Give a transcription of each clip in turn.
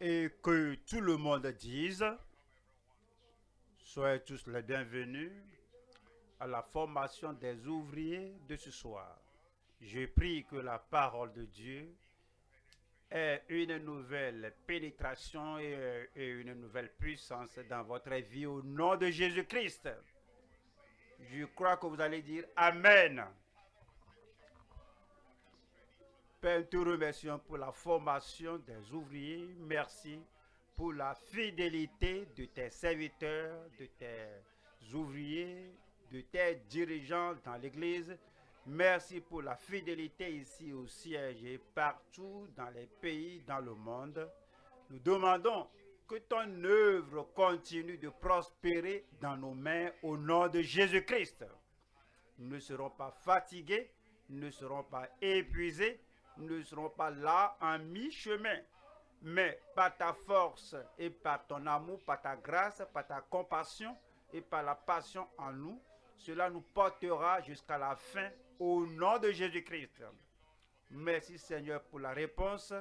et que tout le monde dise, soyez tous les bienvenus à la formation des ouvriers de ce soir. Je prie que la parole de Dieu ait une nouvelle pénétration et, une nouvelle puissance dans votre vie au nom de Jésus-Christ. Je crois que vous allez dire Amen. Père, nous te remercions pour la formation des ouvriers. Merci pour la fidélité de tes serviteurs, de tes ouvriers, de tes dirigeants dans l'Église. Merci pour la fidélité ici au siège et partout dans les pays, dans le monde. Nous demandons que ton œuvre continue de prospérer dans nos mains au nom de Jésus-Christ. Nous ne serons pas fatigués, nous ne serons pas épuisés, ne serons pas là en mi-chemin. Mais par ta force et par ton amour, par ta grâce, par ta compassion et par la passion en nous, cela nous portera jusqu'à la fin au nom de Jésus-Christ. Merci Seigneur pour la réponse.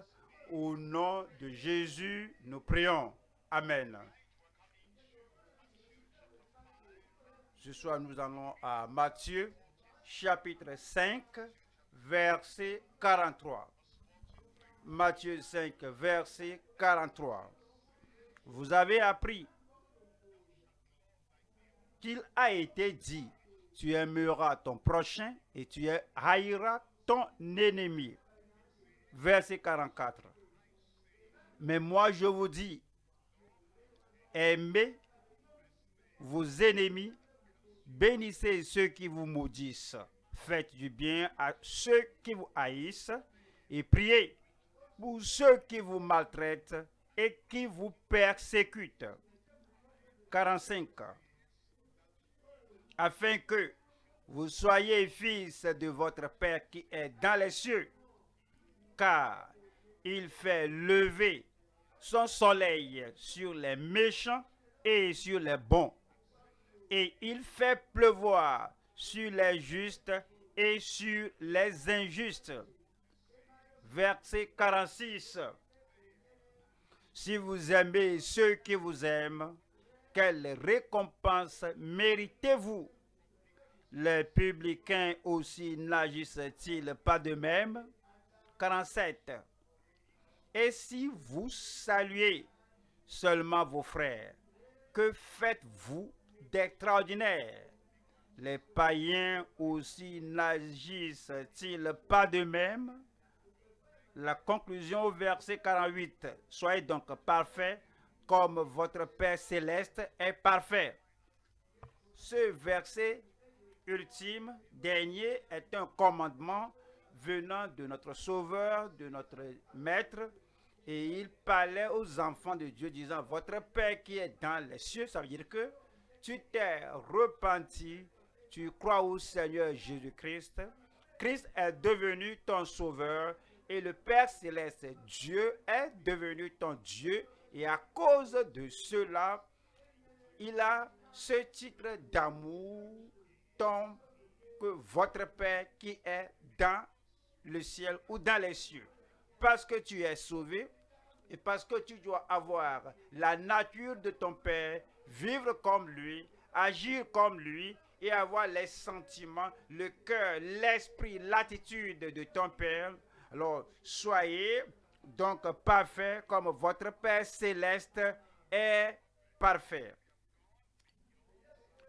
Au nom de Jésus, nous prions. Amen. Ce soir, nous allons à Matthieu, chapitre 5, verset 43. Matthieu 5, verset 43. Vous avez appris qu'il a été dit, tu aimeras ton prochain et tu haïras ton ennemi. Verset 44. Mais moi je vous dis, aimez vos ennemis, bénissez ceux qui vous maudissent, faites du bien à ceux qui vous haïssent et priez pour ceux qui vous maltraitent et qui vous persécutent. 45 afin que vous soyez fils de votre Père qui est dans les cieux, car il fait lever son soleil sur les méchants et sur les bons, et il fait pleuvoir sur les justes et sur les injustes. Verset 46. Si vous aimez ceux qui vous aiment, quelle récompense méritez-vous? Les publicains aussi n'agissent-ils pas de même? 47. Et si vous saluez seulement vos frères, que faites-vous d'extraordinaire? Les païens aussi n'agissent-ils pas de même La conclusion au verset 48. Soyez donc parfaits comme votre Père céleste est parfait. Ce verset ultime, dernier, est un commandement venant de notre Sauveur, de notre Maître, et il parlait aux enfants de Dieu disant, votre Père qui est dans les cieux, ça veut dire que tu t'es repenti, tu crois au Seigneur Jésus-Christ, Christ est devenu ton Sauveur, et le Père céleste, Dieu, est devenu ton Dieu, et à cause de cela, il a ce titre d'amour tant que votre Père qui est dans le ciel ou dans les cieux. Parce que tu es sauvé et parce que tu dois avoir la nature de ton Père, vivre comme lui, agir comme lui et avoir les sentiments, le cœur, l'esprit, l'attitude de ton Père. Alors, soyez donc parfait comme votre Père céleste est parfait.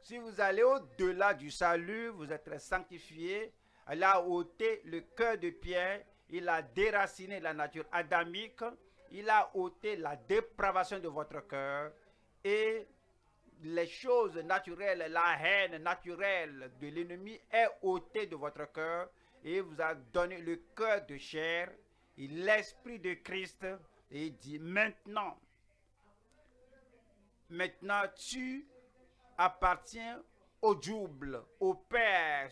Si vous allez au-delà du salut, vous êtes sanctifié. Il a ôté le cœur de pierre, il a déraciné la nature adamique, il a ôté la dépravation de votre cœur et les choses naturelles, la haine naturelle de l'ennemi est ôtée de votre cœur et vous a donné le cœur de chair l'Esprit de Christ et dit maintenant, maintenant tu appartiens au double, au Père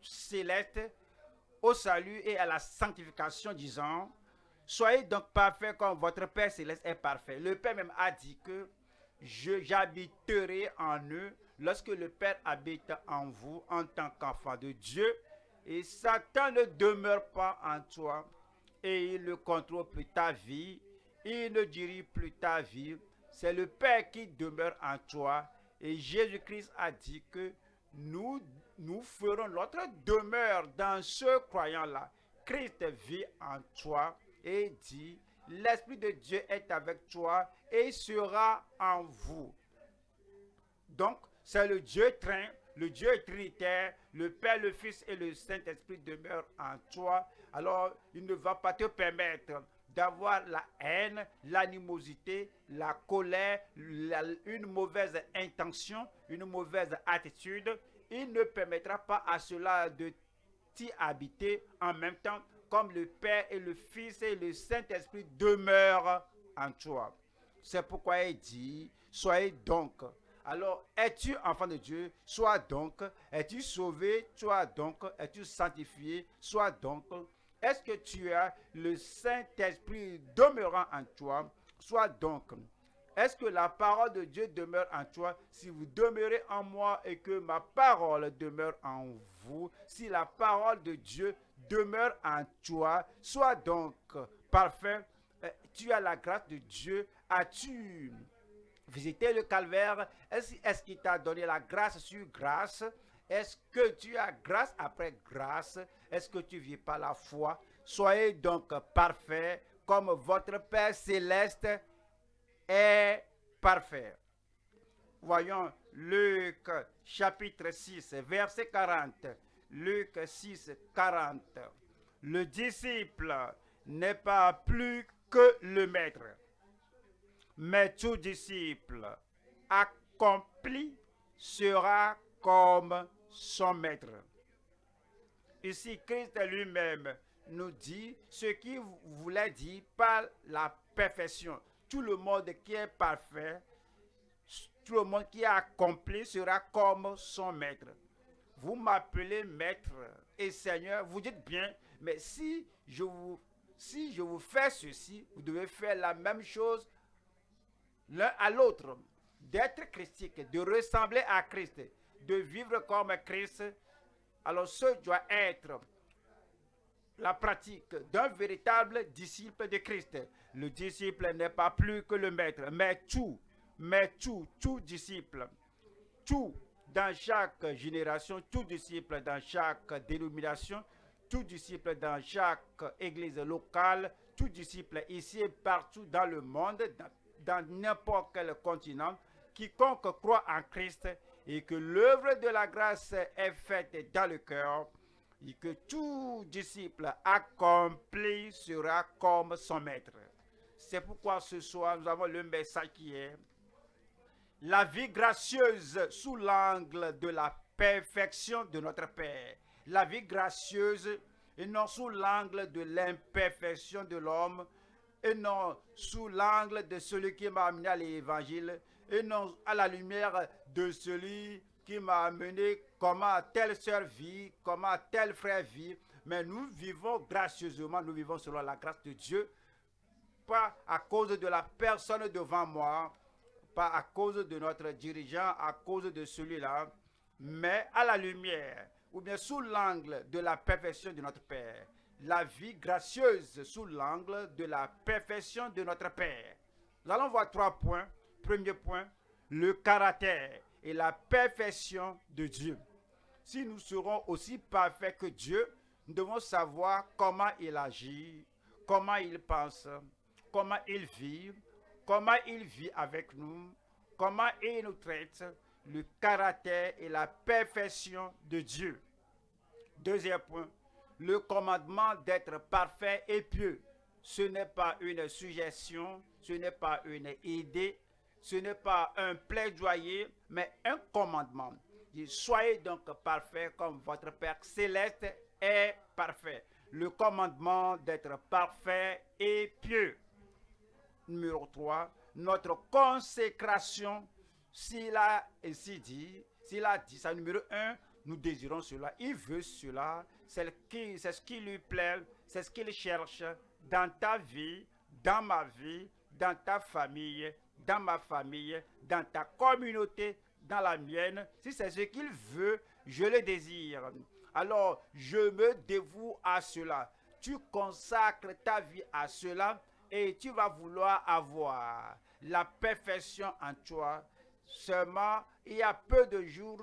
céleste, au salut et à la sanctification, disant, soyez donc parfaits comme votre Père céleste est parfait. Le Père même a dit que j'habiterai en eux lorsque le Père habite en vous en tant qu'enfant de Dieu. Et Satan ne demeure pas en toi, et il contrôle ta vie il ne dirige plus ta vie. C'est le Père qui demeure en toi. Et Jésus-Christ a dit que nous, nous ferons notre demeure dans ce croyant-là. Christ vit en toi et dit, l'Esprit de Dieu est avec toi et sera en vous. Donc, c'est le Dieu train, le Dieu trinitaire, le Père, le Fils et le Saint-Esprit demeurent en toi. Alors, il ne va pas te permettre d'avoir la haine, l'animosité, la colère, une mauvaise intention, une mauvaise attitude. Il ne permettra pas à cela de t'y habiter en même temps comme le Père et le Fils et le Saint-Esprit demeurent en toi. C'est pourquoi il dit, soyez donc. Alors, es-tu enfant de Dieu? Sois donc. Es-tu sauvé? Sois donc. Es-tu sanctifié? Sois donc. Est-ce que tu as le Saint-Esprit demeurant en toi? Sois donc. Est-ce que la parole de Dieu demeure en toi? Si vous demeurez en moi et que ma parole demeure en vous, si la parole de Dieu demeure en toi, sois donc parfait. Euh, tu as la grâce de Dieu. As-tu visité le calvaire? Est-ce qu'il t'a donné la grâce sur grâce? Est-ce que tu as grâce après grâce? Est-ce que tu vis par la foi? Soyez donc parfait comme votre Père céleste est parfait. Voyons Luc chapitre 6, verset 40. Luc 6, 40. Le disciple n'est pas plus que le maître, mais tout disciple accompli sera comme son maître. Ici, Christ lui-même nous dit ce qu'il voulait dire par la perfection. Tout le monde qui est parfait, tout le monde qui a accompli sera comme son maître. Vous m'appelez maître et seigneur, vous dites bien, mais si je vous, si je vous fais ceci, vous devez faire la même chose l'un à l'autre. D'être christique, de ressembler à Christ, de vivre comme Christ. Alors ce doit être la pratique d'un véritable disciple de Christ. Le disciple n'est pas plus que le maître, mais tout, mais tout, tout disciple, tout dans chaque génération, tout disciple dans chaque dénomination, tout disciple dans chaque église locale, tout disciple ici et partout dans le monde, dans n'importe quel continent, quiconque croit en Christ et que l'œuvre de la grâce est faite dans le cœur, et que tout disciple accompli sera comme son maître. C'est pourquoi ce soir, nous avons le message qui est la vie gracieuse sous l'angle de la perfection de notre Père. La vie gracieuse et non sous l'angle de l'imperfection de l'homme et non sous l'angle de celui qui m'a amené à l'évangile et non à la lumière de celui qui m'a amené comment telle sœur vit, comment tel frère vit. Mais nous vivons gracieusement, nous vivons selon la grâce de Dieu, pas à cause de la personne devant moi, pas à cause de notre dirigeant, à cause de celui-là, mais à la lumière, ou bien sous l'angle de la perfection de notre Père. La vie gracieuse sous l'angle de la perfection de notre Père. Nous allons voir trois points. Premier point, le caractère et la perfection de Dieu. Si nous serons aussi parfaits que Dieu, nous devons savoir comment il agit, comment il pense, comment il vit, comment il vit avec nous, comment il nous traite, le caractère et la perfection de Dieu. Deuxième point, le commandement d'être parfait et pieux. Ce n'est pas une suggestion, ce n'est pas une idée, ce n'est pas un plaidoyer, mais un commandement. soyez donc parfait comme votre Père céleste est parfait. Le commandement d'être parfait et pieux numéro 3, notre consécration, s'il a ainsi dit, s'il a dit ça, numéro 1, nous désirons cela, il veut cela, c'est ce qui lui plaît, c'est ce qu'il cherche dans ta vie, dans ma vie, dans ta famille, dans ma famille, dans ta communauté, dans la mienne. Si c'est ce qu'il veut, je le désire. Alors, je me dévoue à cela. Tu consacres ta vie à cela et tu vas vouloir avoir la perfection en toi. Seulement, il y a peu de jours,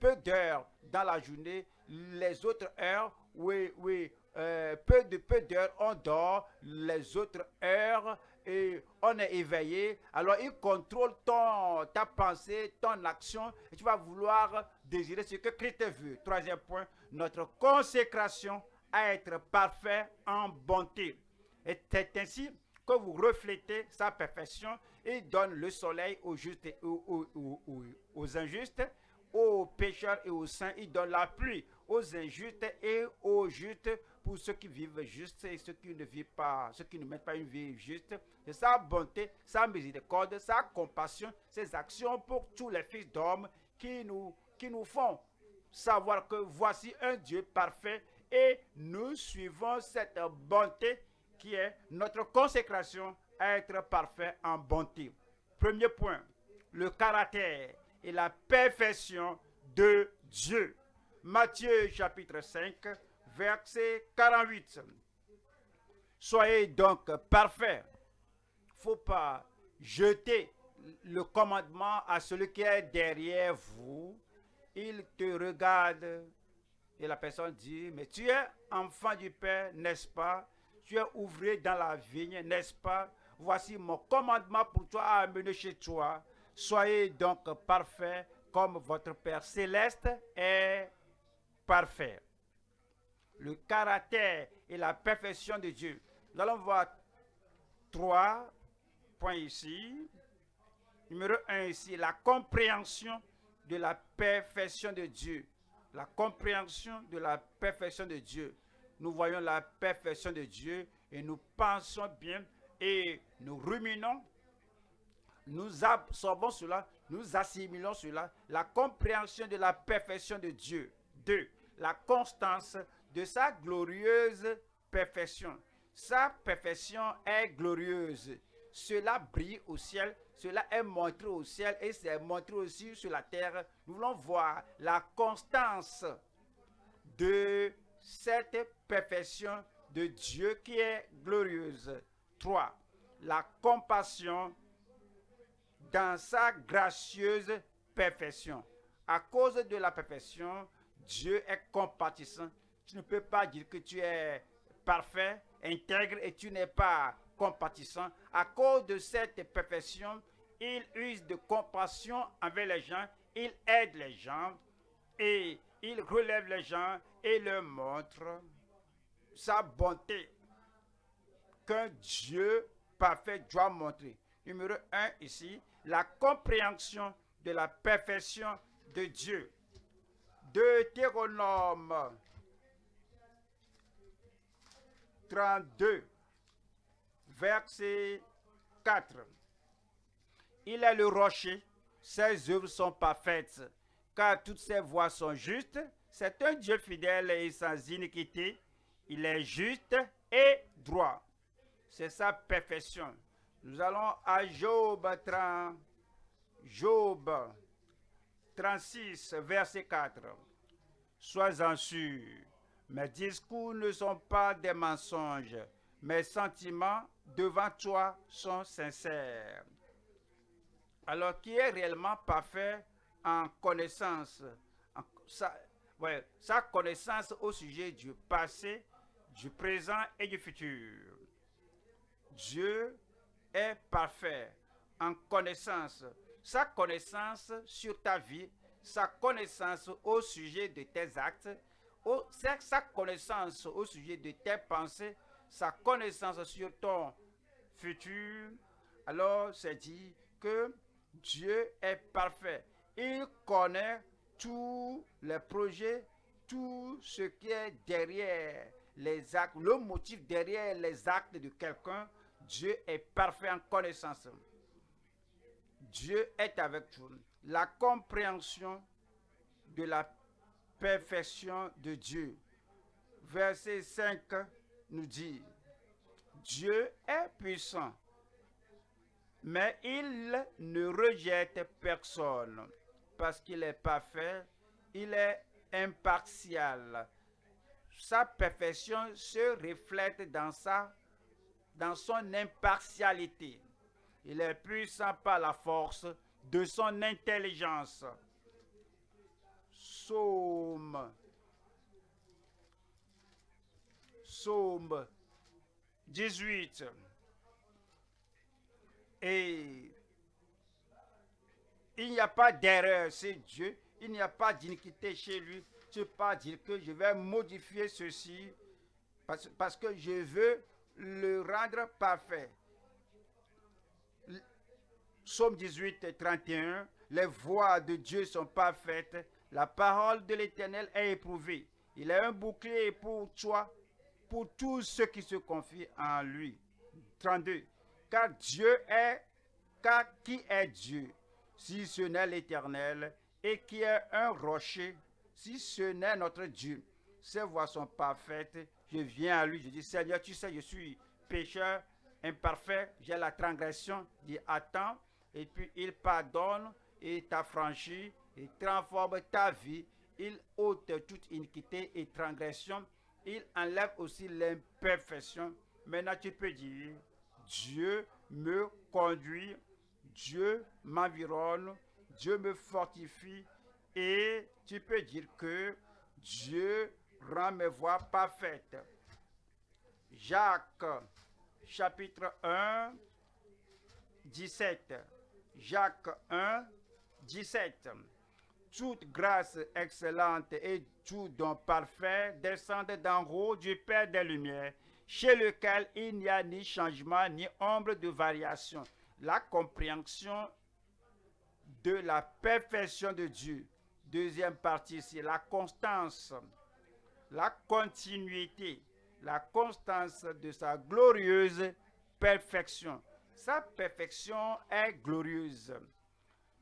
peu d'heures dans la journée. Les autres heures, oui, oui, euh, peu de peu d'heures, on dort. Les autres heures, et on est éveillé. Alors, il contrôle ton, ta pensée, ton action, et tu vas vouloir désirer ce que Christ veut. Troisième point, notre consécration à être parfait en bonté. Et c'est ainsi que vous reflétez sa perfection. Il donne le soleil aux justes et aux, aux injustes, aux pécheurs et aux saints. Il donne la pluie aux injustes et aux justes pour ceux qui vivent juste et ceux qui ne vivent pas, ceux qui ne mettent pas une vie juste. C'est sa bonté, sa miséricorde, sa compassion, ses actions pour tous les fils d'hommes qui nous, qui nous font savoir que voici un Dieu parfait et nous suivons cette bonté qui est notre consécration à être parfait en bonté. Premier point, le caractère et la perfection de Dieu. Matthieu chapitre 5, verset 48. Soyez donc parfaits. Faut pas jeter le commandement à celui qui est derrière vous. Il te regarde et la personne dit, mais tu es enfant du Père, n'est-ce pas? Tu es ouvrier dans la vigne, n'est-ce pas? Voici mon commandement pour toi à amener chez toi. Soyez donc parfaits comme votre Père céleste est parfait le caractère et la perfection de Dieu. Nous allons voir trois points ici. Numéro un ici, la compréhension de la perfection de Dieu. La compréhension de la perfection de Dieu. Nous voyons la perfection de Dieu et nous pensons bien et nous ruminons. Nous absorbons cela, nous assimilons cela. La compréhension de la perfection de Dieu. Deux, la constance de sa glorieuse perfection. Sa perfection est glorieuse. Cela brille au ciel, cela est montré au ciel et c'est montré aussi sur la terre. Nous voulons voir la constance de cette perfection de Dieu qui est glorieuse. 3. La compassion dans sa gracieuse perfection. À cause de la perfection, Dieu est compatissant tu ne peux pas dire que tu es parfait, intègre et tu n'es pas compatissant. À cause de cette perfection, il use de compassion envers les gens, il aide les gens et il relève les gens et leur montre sa bonté qu'un Dieu parfait doit montrer. Numéro 1 ici, la compréhension de la perfection de Dieu. Deutéronome 32, verset 4. Il est le rocher, ses œuvres sont parfaites, car toutes ses voies sont justes. C'est un Dieu fidèle et sans iniquité. Il est juste et droit. C'est sa perfection. Nous allons à Job 30, Job 36, verset 4. Sois-en sûr mes discours ne sont pas des mensonges. Mes sentiments devant toi sont sincères. Alors, qui est réellement parfait en connaissance, sa, connaissance au sujet du passé, du présent et du futur? Dieu est parfait en connaissance. Sa connaissance sur ta vie, sa connaissance au sujet de tes actes, sa connaissance au sujet de tes pensées, sa connaissance sur ton futur, alors c'est dit que Dieu est parfait. Il connaît tous les projets, tout ce qui est derrière les actes, le motif derrière les actes de quelqu'un. Dieu est parfait en connaissance. Dieu est avec vous. La compréhension de la perfection de Dieu. Verset 5 nous dit, Dieu est puissant, mais il ne rejette personne parce qu'il est parfait, il est impartial. Sa perfection se reflète dans sa dans son impartialité. Il est puissant par la force de son intelligence. Psaume. Psaume 18. Et il n'y a pas d'erreur, c'est Dieu. Il n'y a pas d'iniquité chez lui. Tu ne peux pas dire que je vais modifier ceci parce, parce que je veux le rendre parfait. Psaume 18 et 31, les voies de Dieu sont parfaites, la parole de l'Éternel est éprouvée. Il est un bouclier pour toi, pour tous ceux qui se confient en lui. 32. Car Dieu est, car qui est Dieu, si ce n'est l'Éternel, et qui est un rocher, si ce n'est notre Dieu. Ses voies sont parfaites. Je viens à lui, je dis, Seigneur, tu sais, je suis pécheur, imparfait, j'ai la transgression. Il dit, attends, et puis il pardonne et t'affranchit et transforme ta vie. Il ôte toute iniquité et transgression. Il enlève aussi l'imperfection. Maintenant, tu peux dire, Dieu me conduit, Dieu m'environne, Dieu me fortifie. Et tu peux dire que Dieu rend mes voies parfaites. Jacques, chapitre 1, 17. Jacques 1, 17. Toute grâce excellente et tout don parfait descendent d'en haut du Père des Lumières, chez lequel il n'y a ni changement ni ombre de variation. La compréhension de la perfection de Dieu. Deuxième partie, c'est la constance, la continuité, la constance de sa glorieuse perfection. Sa perfection est glorieuse.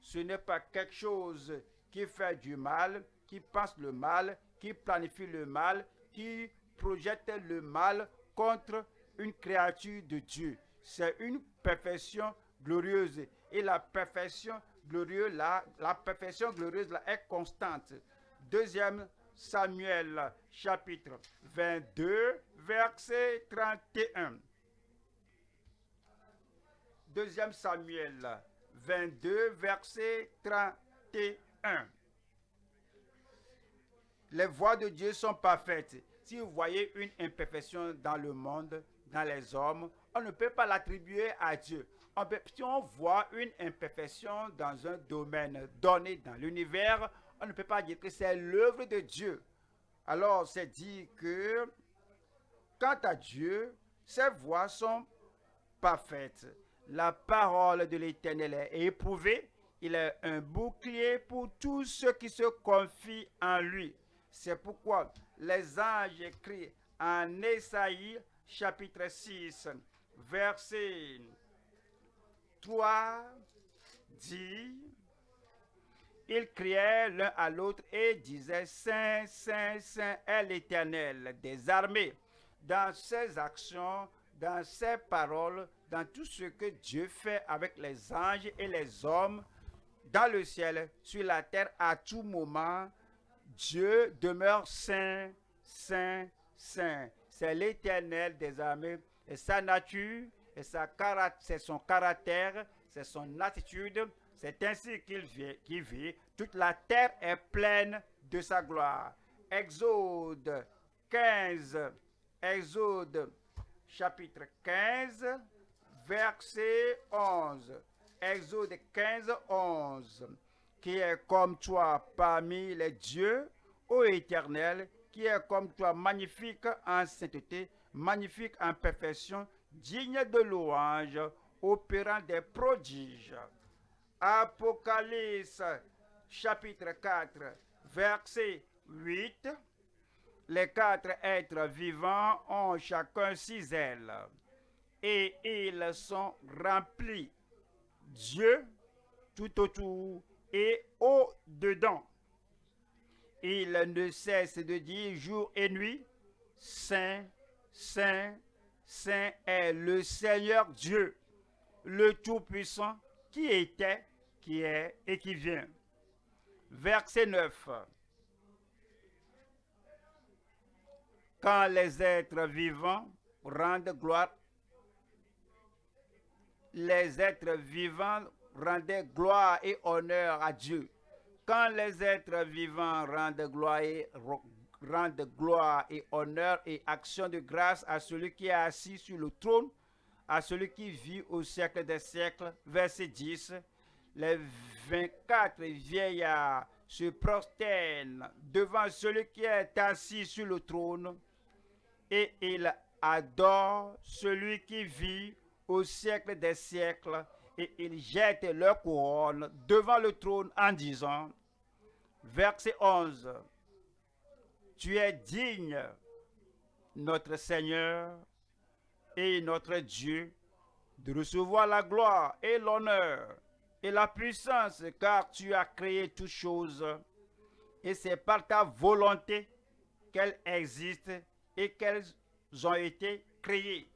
Ce n'est pas quelque chose qui fait du mal, qui pense le mal, qui planifie le mal, qui projette le mal contre une créature de Dieu. C'est une perfection glorieuse. Et la perfection glorieuse, la, perfection glorieuse là, est constante. Deuxième Samuel, chapitre 22, verset 31. Deuxième Samuel 22, verset 31. Les voies de Dieu sont parfaites. Si vous voyez une imperfection dans le monde, dans les hommes, on ne peut pas l'attribuer à Dieu. Si on voit une imperfection dans un domaine donné dans l'univers, on ne peut pas dire que c'est l'œuvre de Dieu. Alors, c'est dit que, quant à Dieu, ses voies sont parfaites. La parole de l'Éternel est éprouvée. Il est un bouclier pour tous ceux qui se confient en lui. C'est pourquoi les anges écrits en Ésaïe chapitre 6, verset 3 dit, ils criaient l'un à l'autre et disaient, Saint, Saint, Saint est l'Éternel des armées. Dans ses actions, dans ses paroles, dans tout ce que Dieu fait avec les anges et les hommes, dans le ciel, sur la terre, à tout moment, Dieu demeure saint, saint, saint. C'est l'éternel des armées et sa nature, et c'est son caractère, c'est son attitude, c'est ainsi qu'il vit. Toute la terre est pleine de sa gloire. Exode 15, Exode chapitre 15, verset 11. Exode 15, 11. Qui est comme toi parmi les dieux, ô éternel, qui est comme toi magnifique en sainteté, magnifique en perfection, digne de louange, opérant des prodiges. Apocalypse chapitre 4, verset 8. Les quatre êtres vivants ont chacun six ailes et ils sont remplis Dieu tout autour et au-dedans. Ils ne cessent de dire jour et nuit, Saint, Saint, Saint est le Seigneur Dieu, le Tout-Puissant, qui était, qui est et qui vient. Verset 9. Quand les êtres vivants rendent gloire les êtres vivants rendaient gloire et honneur à Dieu. Quand les êtres vivants rendent gloire et, honneur et action de grâce à celui qui est assis sur le trône, à celui qui vit au siècle des siècles, verset 10, les 24 vieillards se prosternent devant celui qui est assis sur le trône et ils adorent celui qui vit au siècle des siècles et ils jettent leur couronne devant le trône en disant, verset 11, Tu es digne, notre Seigneur et notre Dieu, de recevoir la gloire et l'honneur et la puissance, car tu as créé toutes choses, et c'est par ta volonté qu'elles existent et qu'elles ont été créées.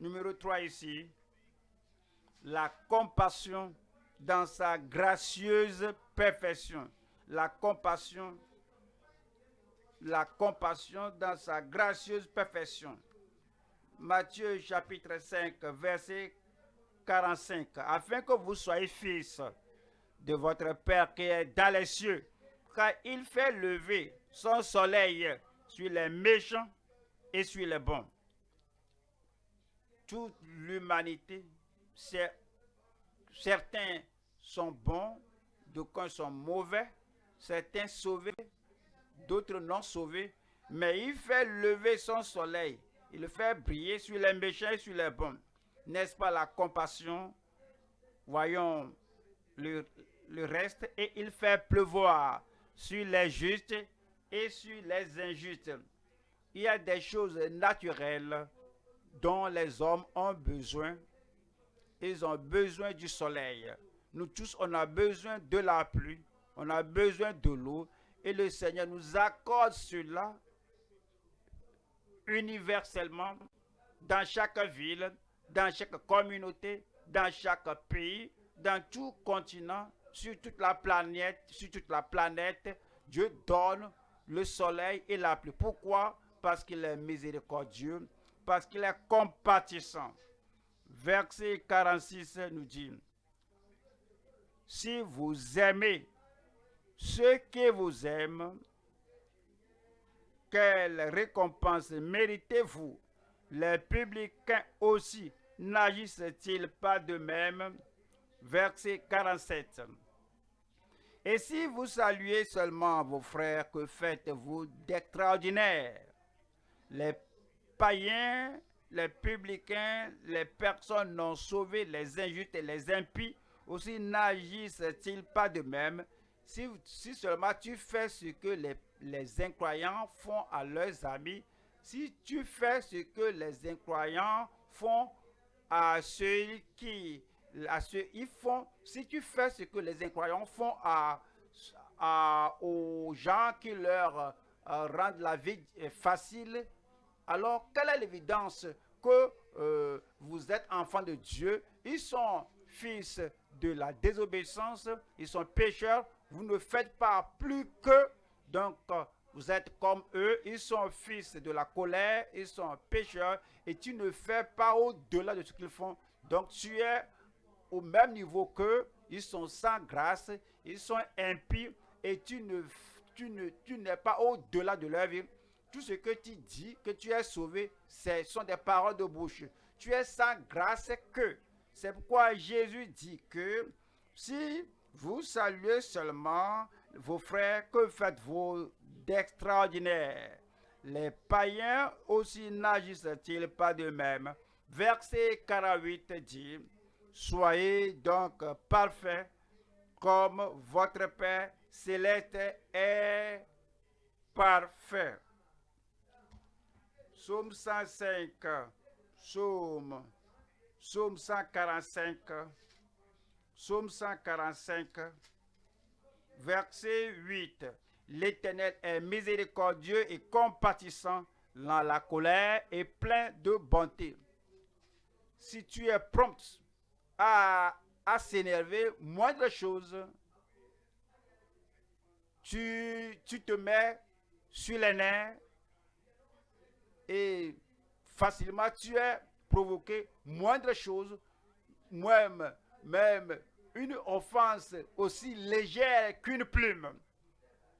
Numéro 3 ici, la compassion dans sa gracieuse perfection. La compassion, la compassion dans sa gracieuse perfection. Matthieu chapitre 5, verset 45, afin que vous soyez fils de votre Père qui est dans les cieux, car il fait lever son soleil sur les méchants et sur les bons. Toute l'humanité, certains sont bons, d'autres sont mauvais, certains sauvés, d'autres non sauvés, mais il fait lever son soleil, il fait briller sur les méchants et sur les bons n'est-ce pas la compassion? Voyons le, reste. Et il fait pleuvoir sur les justes et sur les injustes. Il y a des choses naturelles dont les hommes ont besoin. Ils ont besoin du soleil. Nous tous, on a besoin de la pluie. On a besoin de l'eau. Et le Seigneur nous accorde cela universellement dans chaque ville, dans chaque communauté, dans chaque pays, dans tout continent, sur toute la planète, sur toute la planète, Dieu donne le soleil et la pluie. Pourquoi? Parce qu'il est miséricordieux, parce qu'il est compatissant. Verset 46 nous dit, si vous aimez ceux qui vous aiment, quelle récompense méritez-vous? Les publicains aussi n'agissent-ils pas de même? Verset 47. Et si vous saluez seulement vos frères, que faites-vous d'extraordinaire? Les païens, les publicains, les personnes non sauvées, les injustes et les impies aussi n'agissent-ils pas de même? Si, seulement tu fais ce que les, les incroyants font à leurs amis, si tu fais ce que les incroyants font à ceux qui, à ceux, ils font, si tu fais ce que les incroyants font à, à aux gens qui leur euh, rendent la vie facile, alors quelle est l'évidence que euh, vous êtes enfants de Dieu? Ils sont fils de la désobéissance, ils sont pécheurs, vous ne faites pas plus que, donc vous êtes comme eux, ils sont fils de la colère, ils sont pécheurs, et tu ne fais pas au-delà de ce qu'ils font. Donc tu es au même niveau qu'eux, ils sont sans grâce, ils sont impies, et tu ne tu ne tu n'es pas au-delà de leur vie. Tout ce que tu dis, que tu es sauvé, ce sont des paroles de bouche. Tu es sans grâce que. C'est pourquoi Jésus dit que si vous saluez seulement vos frères, que faites-vous d'extraordinaire Les païens aussi n'agissent-ils pas de même Verset 48 dit, Soyez donc parfaits comme votre Père céleste est parfait. Psaume 105, Psaume, Psaume 145, Psaume 145, verset 8. L'Éternel est miséricordieux et compatissant dans la colère et plein de bonté. Si tu es prompt à, s'énerver, moindre chose, tu, tu te mets sur les nerfs et facilement tu es provoquer moindre chose, même, même une offense aussi légère qu'une plume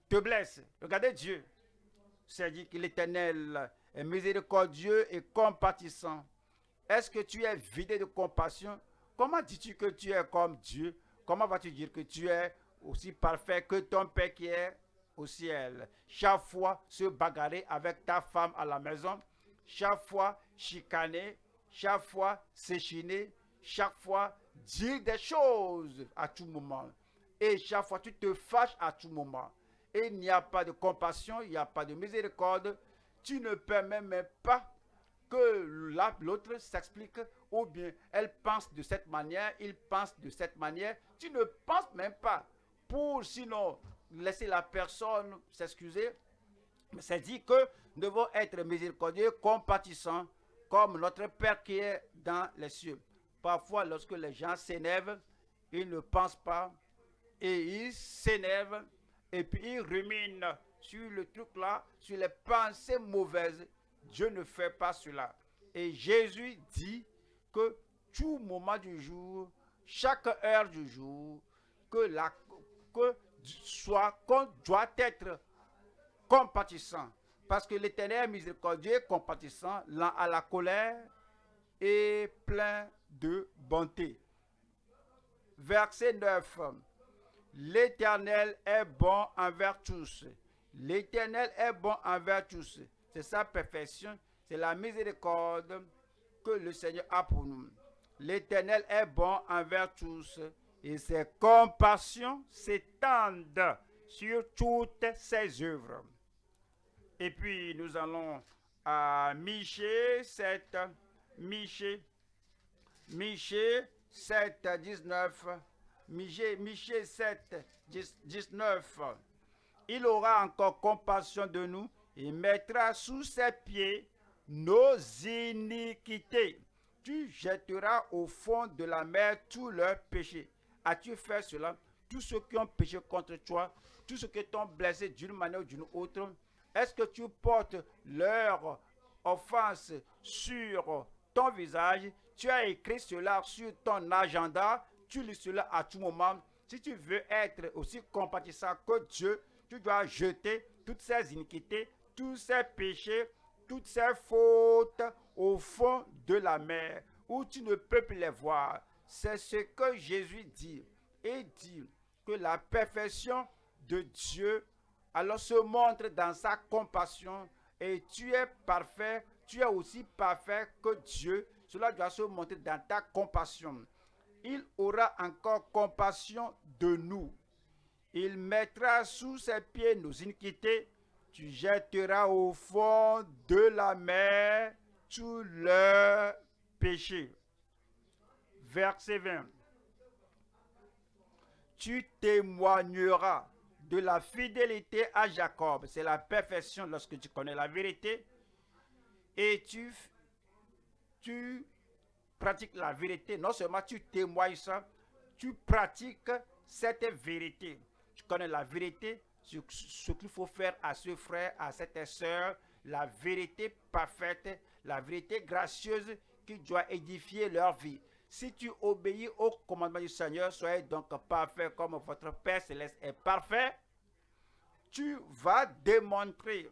te blesse. Regardez Dieu. C'est dit que l'Éternel est miséricordieux et compatissant. Est-ce que tu es vidé de compassion? Comment dis-tu que tu es comme Dieu? Comment vas-tu dire que tu es aussi parfait que ton Père qui est? Au ciel Chaque fois se bagarrer avec ta femme à la maison, chaque fois chicaner, chaque fois s'échiner, chaque fois dire des choses à tout moment. Et chaque fois tu te fâches à tout moment. Et il n'y a pas de compassion, il n'y a pas de miséricorde. Tu ne permets même pas que l'autre s'explique ou bien elle pense de cette manière, il pense de cette manière. Tu ne penses même pas pour sinon laisser la personne s'excuser. Mais c'est dit que nous devons être miséricordieux, compatissants, comme notre Père qui est dans les cieux. Parfois, lorsque les gens s'énervent, ils ne pensent pas et ils s'énervent et puis ils ruminent sur le truc là, sur les pensées mauvaises. Dieu ne fait pas cela. Et Jésus dit que tout moment du jour, chaque heure du jour, que, la, que soit, qu'on doit être compatissant. Parce que l'éternel miséricordieux, compatissant, lent à la colère et plein de bonté. Verset 9. L'éternel est bon envers tous. L'éternel est bon envers tous. C'est sa perfection, c'est la miséricorde que le Seigneur a pour nous. L'Éternel est bon envers tous et ses compassions s'étendent sur toutes ses œuvres. Et puis nous allons à Michée 7, Michée, Michée 7, 19, Michée, Michée 7, 19. Il aura encore compassion de nous et mettra sous ses pieds nos iniquités. Tu jetteras au fond de la mer tous leurs péchés. As-tu fait cela? Tous ceux qui ont péché contre toi, tous ceux qui t'ont blessé d'une manière ou d'une autre, est-ce que tu portes leur offense sur ton visage? Tu as écrit cela sur ton agenda, tu lis cela à tout moment. Si tu veux être aussi compatissant que Dieu, tu dois jeter toutes ces iniquités, tous ces péchés, toutes ces fautes au fond de la mer où tu ne peux plus les voir. C'est ce que Jésus dit. Et dit que la perfection de Dieu alors se montre dans sa compassion et tu es parfait, tu es aussi parfait que Dieu. Cela doit se montrer dans ta compassion. Il aura encore compassion de nous. Il mettra sous ses pieds nos iniquités tu jetteras au fond de la mer tous leurs péchés. Verset 20. Tu témoigneras de la fidélité à Jacob. C'est la perfection lorsque tu connais la vérité. Et tu, tu pratiques la vérité. Non seulement tu témoignes ça, tu pratiques cette vérité. Tu connais la vérité, ce qu'il faut faire à ce frère, à cette soeur, la vérité parfaite, la vérité gracieuse qui doit édifier leur vie. Si tu obéis au commandement du Seigneur, soyez donc parfait comme votre Père céleste est parfait. Tu vas démontrer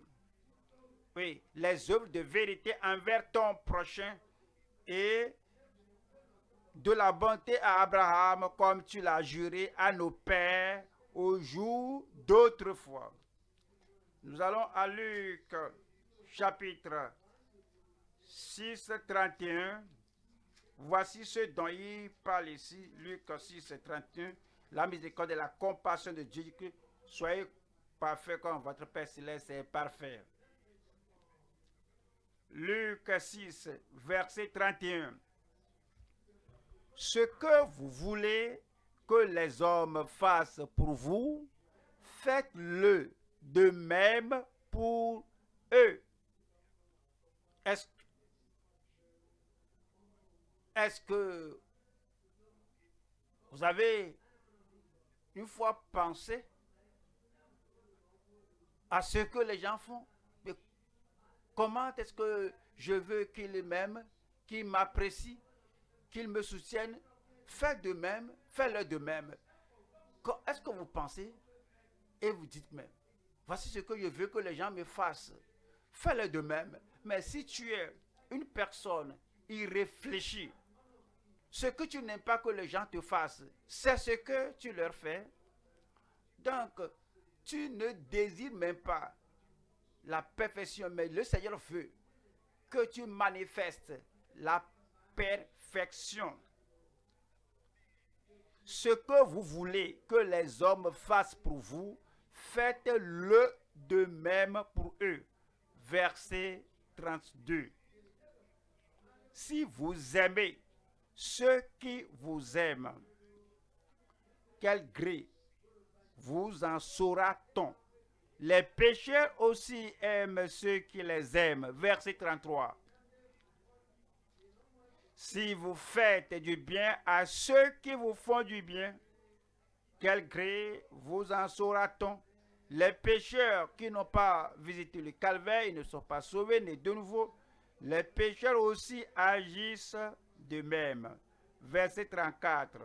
les œuvres de vérité envers ton prochain et de la bonté à Abraham comme tu l'as juré à nos pères au jour d'autrefois. Nous allons à Luc chapitre 6, 31. Voici ce dont il parle ici, Luc 6, 31. La miséricorde et la compassion de Dieu, soyez parfaits comme votre Père céleste est parfait. Luc 6, verset 31. Ce que vous voulez que les hommes fassent pour vous, faites-le de même pour eux. Est que vous avez une fois pensé à ce que les gens font? comment est-ce que je veux qu'ils m'aiment, qui m'apprécient, qu'ils me soutiennent, faites de même, faites-le de même. Est-ce que vous pensez et vous dites même, voici ce que je veux que les gens me fassent. Fais-le de même. Mais si tu es une personne irréfléchie, ce que tu n'aimes pas que les gens te fassent, c'est ce que tu leur fais. Donc, tu ne désires même pas la perfection, mais le Seigneur veut que tu manifestes la perfection. Ce que vous voulez que les hommes fassent pour vous, faites-le de même pour eux. Verset 32. Si vous aimez ceux qui vous aiment, quel gré vous en saura-t-on? Les pécheurs aussi aiment ceux qui les aiment. Verset 33. Si vous faites du bien à ceux qui vous font du bien, quel gré vous en saura-t-on? Les pécheurs qui n'ont pas visité le calvaire, ils ne sont pas sauvés, nés de nouveau. Les pécheurs aussi agissent de même. Verset 34.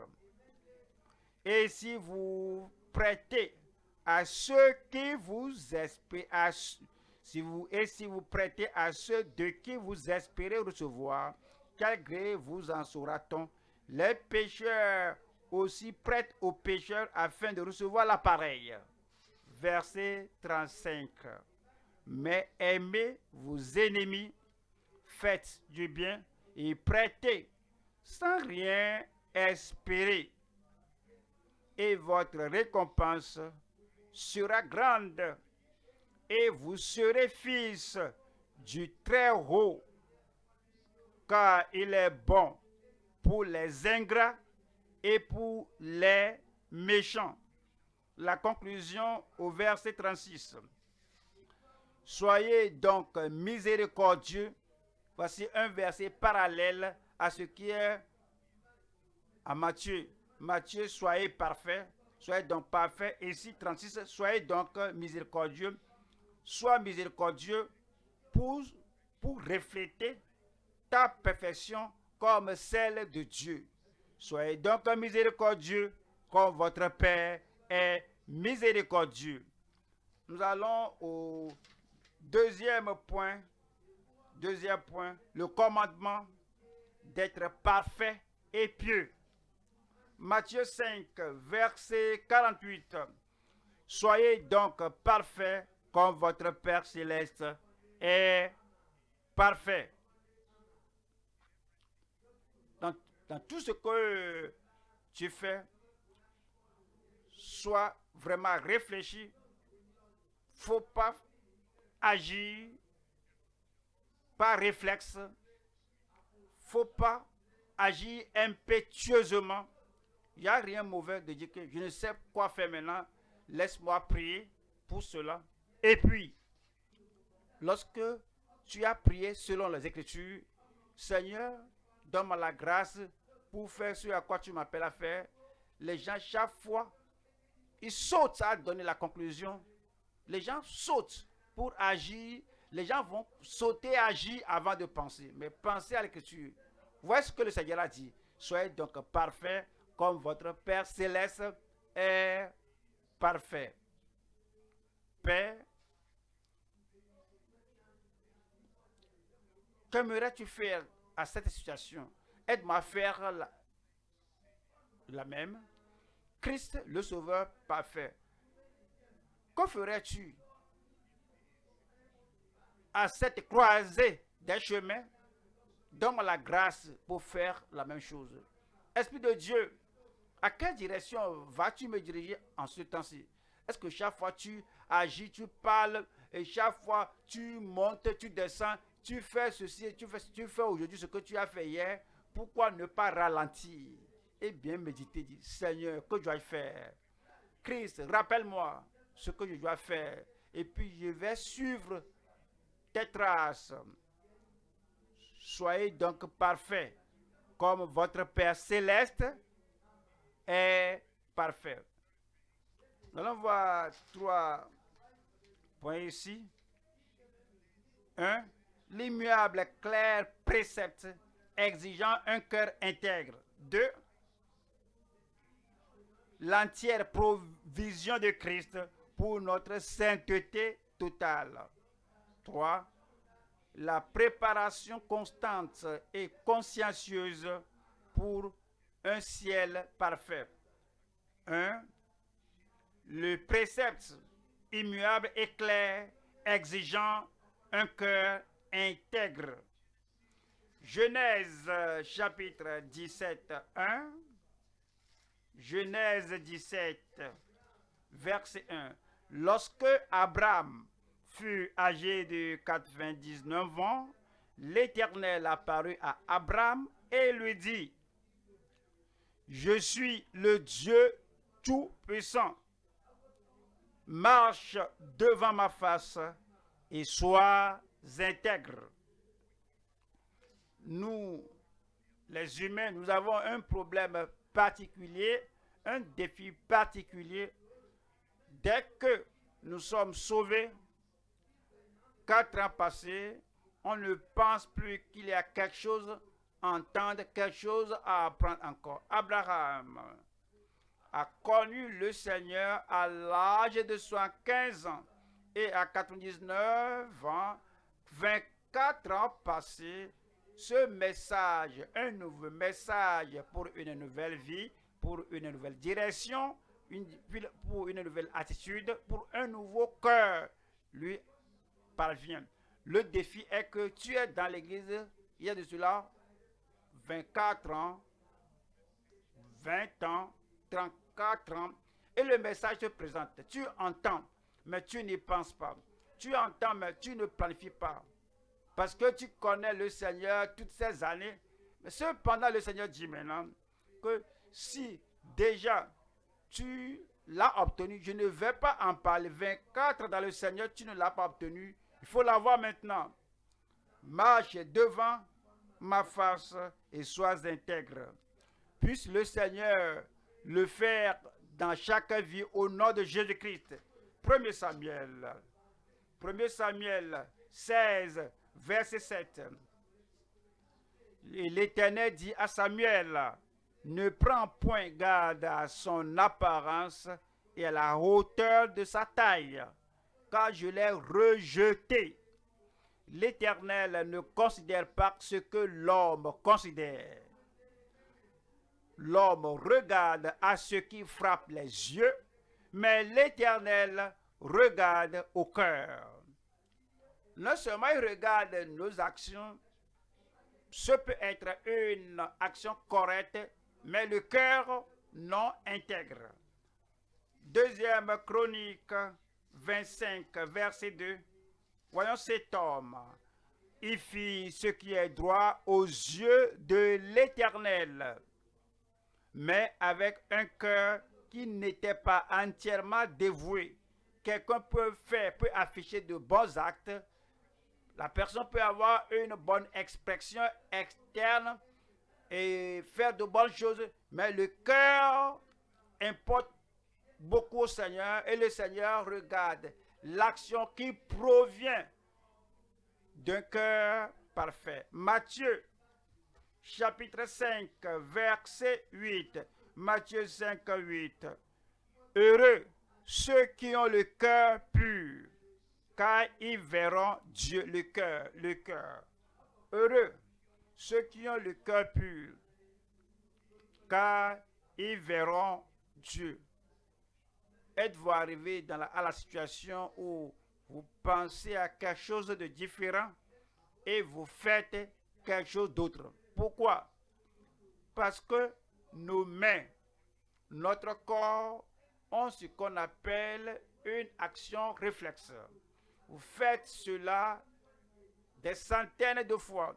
Et si vous prêtez à ceux qui vous si vous, et si vous prêtez à ceux de qui vous espérez recevoir, quel gré vous en saura-t-on? Les pécheurs aussi prêtent aux pécheurs afin de recevoir l'appareil. Verset 35. Mais aimez vos ennemis, faites du bien et prêtez sans rien espérer. Et votre récompense sera grande et vous serez fils du Très-Haut car il est bon pour les ingrats et pour les méchants. La conclusion au verset 36. Soyez donc miséricordieux. Voici un verset parallèle à ce qui est à Matthieu. Matthieu, soyez parfait. Soyez donc parfait. Ici, 36, soyez donc miséricordieux. Sois miséricordieux pour, pour refléter ta perfection comme celle de Dieu. Soyez donc miséricordieux comme votre Père est miséricordieux. Nous allons au deuxième point. Deuxième point, le commandement d'être parfait et pieux. Matthieu 5, verset 48. Soyez donc parfait comme votre Père céleste est parfait. dans tout ce que tu fais, sois vraiment réfléchi. Faut pas agir par réflexe. Faut pas agir impétueusement. Il n'y a rien de mauvais de dire que je ne sais quoi faire maintenant. Laisse-moi prier pour cela. Et puis, lorsque tu as prié selon les Écritures, Seigneur, donne-moi la grâce pour faire ce à quoi tu m'appelles à faire. Les gens, chaque fois, ils sautent à donner la conclusion. Les gens sautent pour agir. Les gens vont sauter, agir avant de penser. Mais pensez à l'écriture. Voici ce que le Seigneur a dit. Soyez donc parfaits comme votre Père céleste est parfait. Père, qu'aimerais-tu faire à cette situation? Aide-moi à faire la, la même. Christ, le Sauveur parfait. Que ferais-tu à cette croisée des chemins? Donne-moi la grâce pour faire la même chose. Esprit de Dieu, à quelle direction vas-tu me diriger en ce temps-ci? Est-ce que chaque fois tu agis, tu parles, et chaque fois tu montes, tu descends, tu fais ceci, tu fais, tu fais aujourd'hui ce que tu as fait hier, pourquoi ne pas ralentir et bien méditer, dire, Seigneur, que dois-je faire? Christ, rappelle-moi ce que je dois faire, et puis je vais suivre tes traces. Soyez donc parfaits, comme votre Père céleste est parfait. Nous allons voir trois points ici. Un, l'immuable clair précepte exigeant un cœur intègre. 2. L'entière provision de Christ pour notre sainteté totale. 3. La préparation constante et consciencieuse pour un ciel parfait. 1. Le précepte immuable et clair, exigeant un cœur intègre. Genèse chapitre 17, 1. Genèse 17, verset 1. Lorsque Abraham fut âgé de 99 ans, l'Éternel apparut à Abraham et lui dit, Je suis le Dieu Tout-Puissant. Marche devant ma face et sois intègre. Nous, les humains, nous avons un problème particulier, un défi particulier. Dès que nous sommes sauvés, quatre ans passés, on ne pense plus qu'il y a quelque chose à entendre, quelque chose à apprendre encore. Abraham a connu le Seigneur à l'âge de 75 ans et à 99 ans, 24 ans passés, ce message, un nouveau message pour une nouvelle vie, pour une nouvelle direction, pour une nouvelle attitude, pour un nouveau cœur, lui parvient. Le défi est que tu es dans l'église, il y a de cela 24 ans, 20 ans, 34 ans, et le message se présente. Tu entends, mais tu n'y penses pas. Tu entends, mais tu ne planifies pas. Parce que tu connais le Seigneur toutes ces années. Mais cependant, le Seigneur dit maintenant que si déjà tu l'as obtenu, je ne vais pas en parler. 24 dans le Seigneur, tu ne l'as pas obtenu. Il faut l'avoir maintenant. Marche devant ma face et sois intègre. Puisse le Seigneur le faire dans chaque vie au nom de Jésus-Christ. 1 Samuel. 1 Samuel 16, verset 7. L'Éternel dit à Samuel, ne prends point garde à son apparence et à la hauteur de sa taille, car je l'ai rejeté. L'Éternel ne considère pas ce que l'homme considère. L'homme regarde à ce qui frappe les yeux, mais l'Éternel regarde au cœur. Non seulement il regarde nos actions, ce peut être une action correcte, mais le cœur non intègre. Deuxième chronique 25, verset 2. Voyons cet homme. Il fit ce qui est droit aux yeux de l'Éternel, mais avec un cœur qui n'était pas entièrement dévoué. Quelqu'un peut faire, peut afficher de bons actes. La personne peut avoir une bonne expression externe et faire de bonnes choses, mais le cœur importe beaucoup au Seigneur et le Seigneur regarde l'action qui provient d'un cœur parfait. Matthieu chapitre 5, verset 8. Matthieu 5, 8. Heureux ceux qui ont le cœur pur, car ils verront Dieu, le cœur, le cœur. Heureux ceux qui ont le cœur pur, car ils verront Dieu. Êtes-vous arrivé à la situation où vous pensez à quelque chose de différent et vous faites quelque chose d'autre? Pourquoi? Parce que nos mains, notre corps ont ce qu'on appelle une action réflexe. Vous faites cela des centaines de fois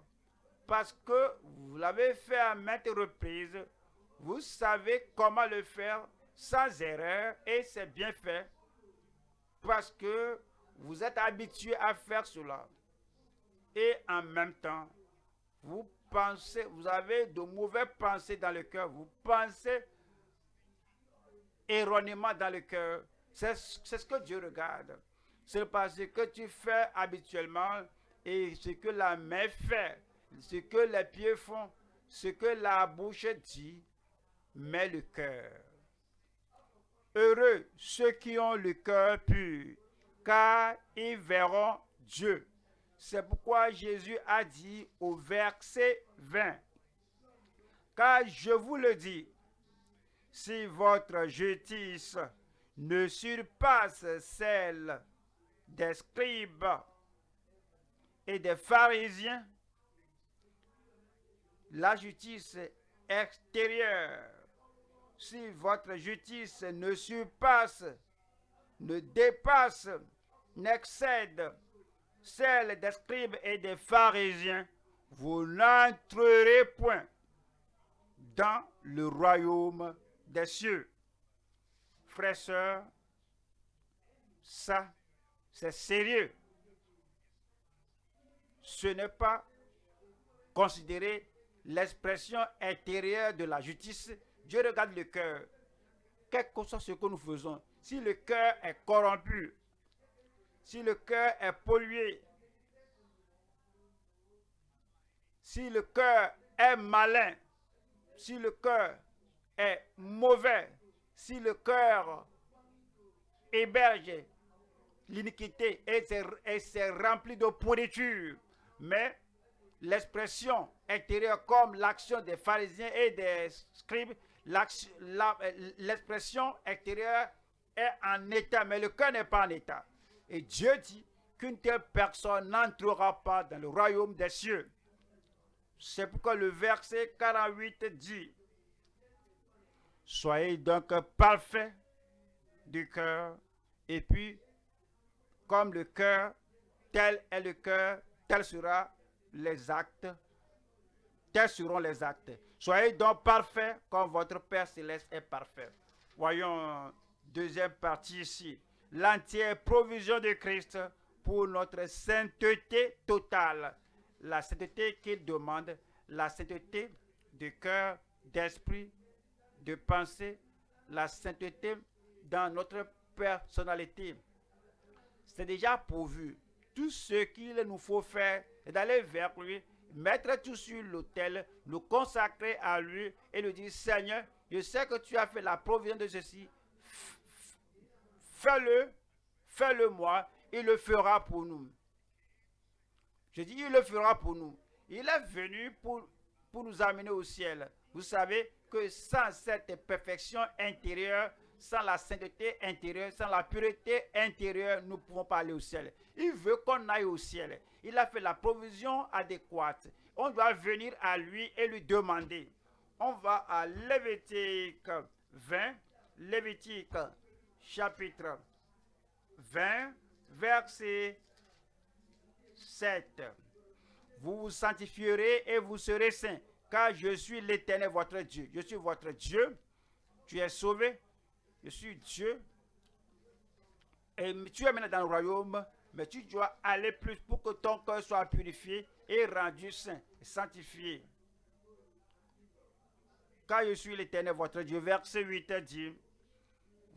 parce que vous l'avez fait à maintes reprises. Vous savez comment le faire sans erreur et c'est bien fait parce que vous êtes habitué à faire cela. Et en même temps, vous pensez, vous avez de mauvaises pensées dans le cœur, vous pensez erronément dans le cœur. C'est ce que Dieu regarde. C'est parce que tu fais habituellement et ce que la main fait. ce que les pieds font, ce que la bouche dit, mais le cœur. Heureux ceux qui ont le cœur pur, car ils verront Dieu. C'est pourquoi Jésus a dit au verset 20, car je vous le dis, si votre justice ne surpasse celle des scribes et des pharisiens, la justice extérieure, si votre justice ne surpasse, ne dépasse, n'excède celle des scribes et des pharisiens, vous n'entrerez point dans le royaume des cieux. Frères, sœurs, ça, c'est sérieux. Ce n'est pas considérer l'expression intérieure de la justice. Dieu regarde le cœur. Quel que soit ce que nous faisons, si le cœur est corrompu, si le cœur est pollué, si le cœur est malin, si le cœur est mauvais, si le cœur héberge l'iniquité et c'est rempli de pourriture, mais l'expression intérieure comme l'action des pharisiens et des scribes, l'expression intérieure est en état, mais le cœur n'est pas en état. Et Dieu dit qu'une telle personne n'entrera pas dans le royaume des cieux. C'est pourquoi le verset 48 dit, Soyez donc parfaits du cœur, et puis, comme le cœur, tel est le cœur, tel sera les actes, tels seront les actes. Soyez donc parfaits comme votre Père céleste est parfait. Voyons deuxième partie ici. L'entière provision de Christ pour notre sainteté totale. La sainteté qu'il demande, la sainteté de cœur, d'esprit, de pensée, la sainteté dans notre personnalité. C'est déjà pourvu. Tout ce qu'il nous faut faire est d'aller vers lui, mettre tout sur l'autel, nous consacrer à lui et lui dire, Seigneur, je sais que tu as fait la provision de ceci. Fais-le, fais-le moi, il le fera pour nous. Je dis, il le fera pour nous. Il est venu pour, pour nous amener au ciel. Vous savez que sans cette perfection intérieure, sans la sainteté intérieure, sans la pureté intérieure, nous ne pouvons pas aller au ciel. Il veut qu'on aille au ciel. Il a fait la provision adéquate. On doit venir à lui et lui demander. On va à Lévitique 20, Lévitique chapitre 20, verset 7. Vous vous sanctifierez et vous serez saints, car je suis l'Éternel, votre Dieu. Je suis votre Dieu. Tu es sauvé. Je suis Dieu. Et tu es maintenant dans le royaume, mais tu dois aller plus pour que ton cœur soit purifié et rendu saint, sanctifié. Car je suis l'Éternel, votre Dieu. Verset 8 dit,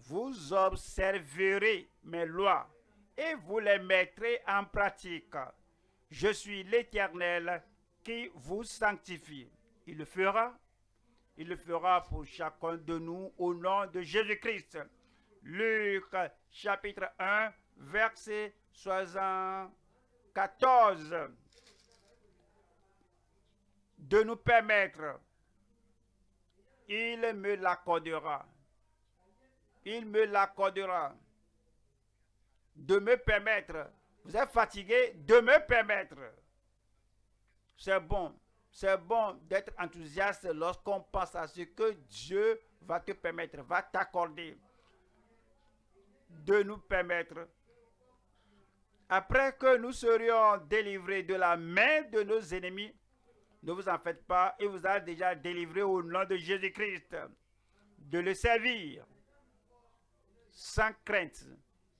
vous observerez mes lois et vous les mettrez en pratique. Je suis l'Éternel qui vous sanctifie. Il le fera. Il le fera pour chacun de nous au nom de Jésus-Christ. Luc chapitre 1, verset 74. De nous permettre, il me l'accordera il me l'accordera. De me permettre. Vous êtes fatigué, de me permettre. C'est bon. C'est bon d'être enthousiaste lorsqu'on pense à ce que Dieu va te permettre, va t'accorder. De nous permettre. Après que nous serions délivrés de la main de nos ennemis, ne vous en faites pas, il vous a déjà délivré au nom de Jésus-Christ de le servir sans crainte.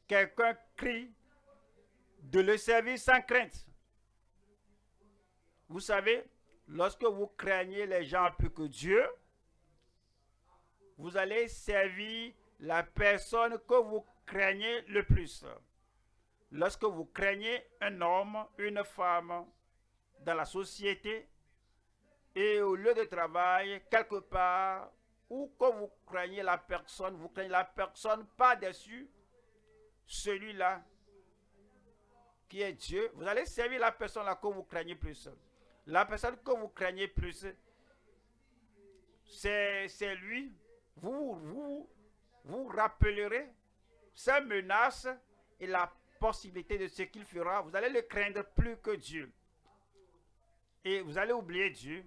Quelqu'un crie de le servir sans crainte. Vous savez, lorsque vous craignez les gens plus que Dieu, vous allez servir la personne que vous craignez le plus. Lorsque vous craignez un homme, une femme, dans la société et au lieu de travail, quelque part, ou quand vous craignez la personne, vous craignez la personne pas dessus, celui-là qui est Dieu, vous allez servir la personne que vous craignez plus. La personne que vous craignez plus, c'est lui. Vous, vous rappellerez sa menace et la possibilité de ce qu'il fera. Vous allez le craindre plus que Dieu. Et vous allez oublier Dieu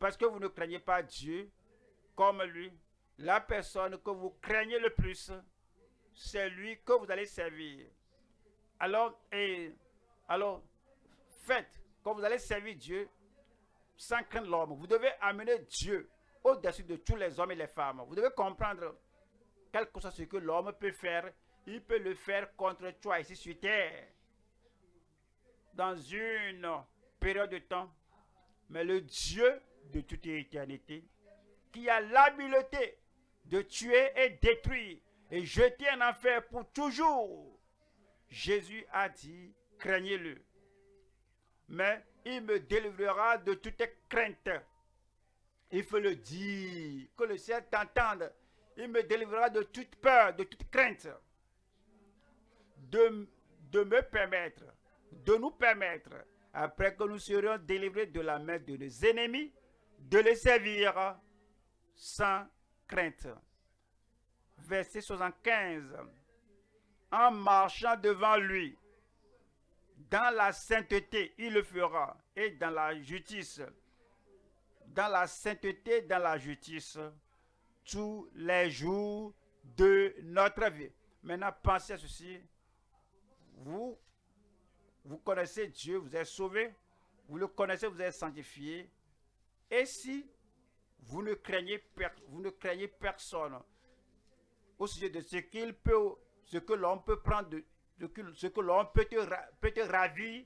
parce que vous ne craignez pas Dieu comme lui. La personne que vous craignez le plus, c'est lui que vous allez servir. Alors, et, alors, faites, quand vous allez servir Dieu, sans craindre l'homme, vous devez amener Dieu au-dessus de tous les hommes et les femmes. Vous devez comprendre, quel que soit ce que l'homme peut faire, il peut le faire contre toi ici sur terre. Dans une période de temps. Mais le Dieu de toute éternité, qui a l'habileté de tuer et détruire et jeter en enfer pour toujours. Jésus a dit, craignez-le. Mais il me délivrera de toute crainte. Il faut le dire, que le ciel t'entende. Il me délivrera de toute peur, de toute crainte. De, me permettre, de nous permettre, après que nous serions délivrés de la main de nos ennemis, de les servir sans crainte. Verset 75. En marchant devant lui, dans la sainteté, il le fera, et dans la justice, dans la sainteté, dans la justice, tous les jours de notre vie. Maintenant, pensez à ceci. Vous, vous connaissez Dieu, vous êtes sauvé. Vous le connaissez, vous êtes sanctifié. Et si vous ne craignez, vous ne craignez personne au sujet de ce qu'il peut, ce que l'homme peut prendre, de, ce que l'homme peut peut te ravir,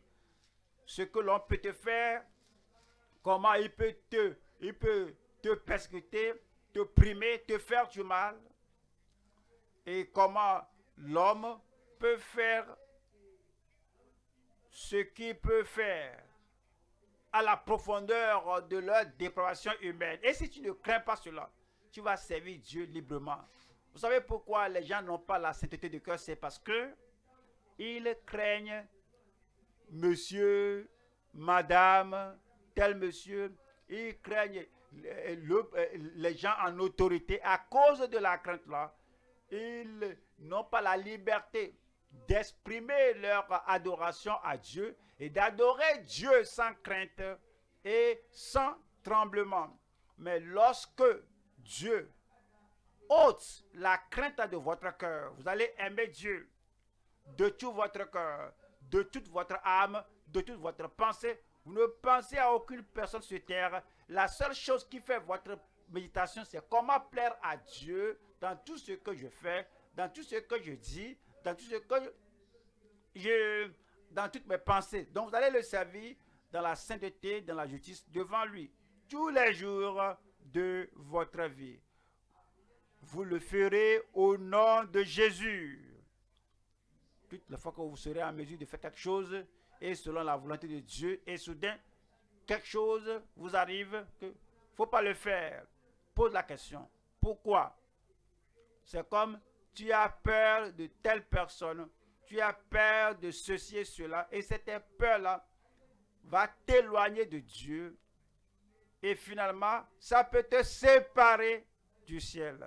ce que l'homme peut te faire, comment il peut te, il peut te persécuter, te primer, te faire du mal, et comment l'homme peut faire ce qu'il peut faire à la profondeur de leur dépravation humaine. Et si tu ne crains pas cela, tu vas servir Dieu librement. Vous savez pourquoi les gens n'ont pas la sainteté de cœur? C'est parce que ils craignent monsieur, madame, tel monsieur. Ils craignent les gens en autorité à cause de la crainte là. Ils n'ont pas la liberté d'exprimer leur adoration à Dieu et d'adorer Dieu sans crainte et sans tremblement. Mais lorsque Dieu ôte la crainte de votre cœur, vous allez aimer Dieu de tout votre cœur, de toute votre âme, de toute votre pensée. Vous ne pensez à aucune personne sur terre. La seule chose qui fait votre méditation, c'est comment plaire à Dieu dans tout ce que je fais, dans tout ce que je dis, dans tout ce que je, dans toutes mes pensées. Donc vous allez le servir dans la sainteté, dans la justice, devant lui, tous les jours de votre vie. Vous le ferez au nom de Jésus. Toute la fois que vous serez en mesure de faire quelque chose, et selon la volonté de Dieu, et soudain, quelque chose vous arrive, que faut pas le faire. Pose la question. Pourquoi? C'est comme tu as peur de telle personne tu as peur de ceci et cela, et cette peur-là va t'éloigner de Dieu, et finalement, ça peut te séparer du ciel.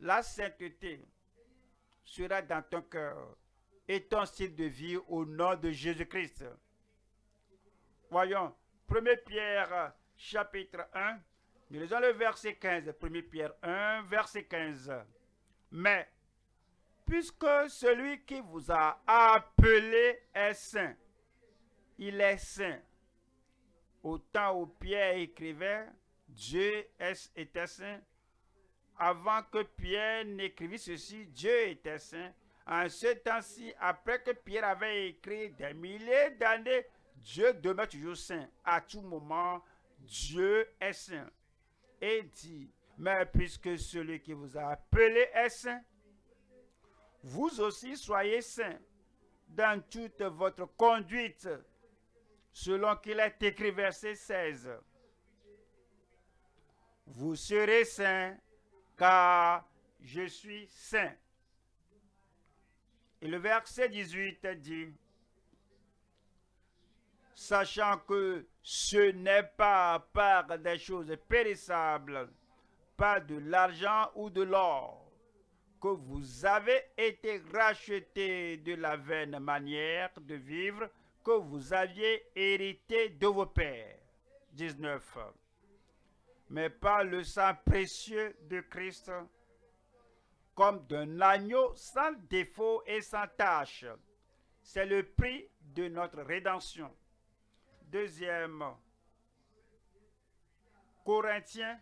La sainteté sera dans ton cœur et ton style de vie au nom de Jésus-Christ. Voyons, 1 Pierre chapitre 1, nous lisons le verset 15, 1 Pierre 1, verset 15. Mais puisque celui qui vous a appelé est saint. Il est saint. Au temps où Pierre écrivait, Dieu était saint. Avant que Pierre n'écrivît ceci, Dieu était saint. En ce temps-ci, après que Pierre avait écrit des milliers d'années, Dieu demeure toujours saint. À tout moment, Dieu est saint. Et dit, mais puisque celui qui vous a appelé est saint, vous aussi soyez saints dans toute votre conduite, selon qu'il est écrit verset 16. Vous serez saints car je suis saint. Et le verset 18 dit, sachant que ce n'est pas par des choses périssables, pas de l'argent ou de l'or, que vous avez été rachetés de la vaine manière de vivre que vous aviez hérité de vos pères. 19. Mais par le sang précieux de Christ, comme d'un agneau sans défaut et sans tache. C'est le prix de notre rédemption. Deuxième, Corinthiens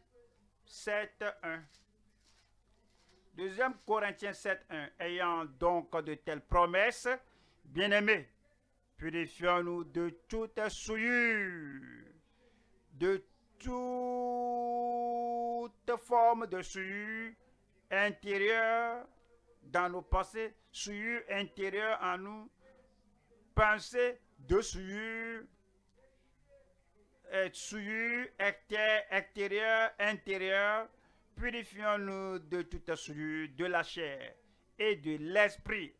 7, 1. Deuxième Corinthiens 7, 1. Ayant donc de telles promesses, bien-aimés, purifions-nous de toute souillure, de toute forme de souillure intérieure dans nos pensées, souillure intérieure en nous, pensée de souillure, souillure extérieure, intérieure, purifions-nous de toute souillure de la chair et de l'esprit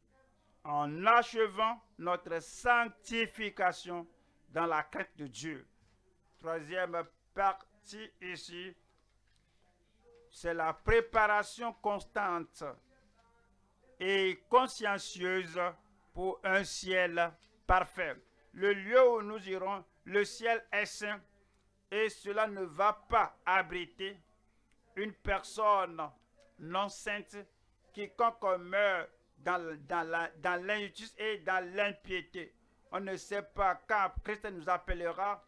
en achevant notre sanctification dans la crainte de Dieu. Troisième partie ici, c'est la préparation constante et consciencieuse pour un ciel parfait. Le lieu où nous irons, le ciel est saint et cela ne va pas abriter une personne non sainte, quiconque meurt dans, l'injustice et dans l'impiété. On ne sait pas quand Christ nous appellera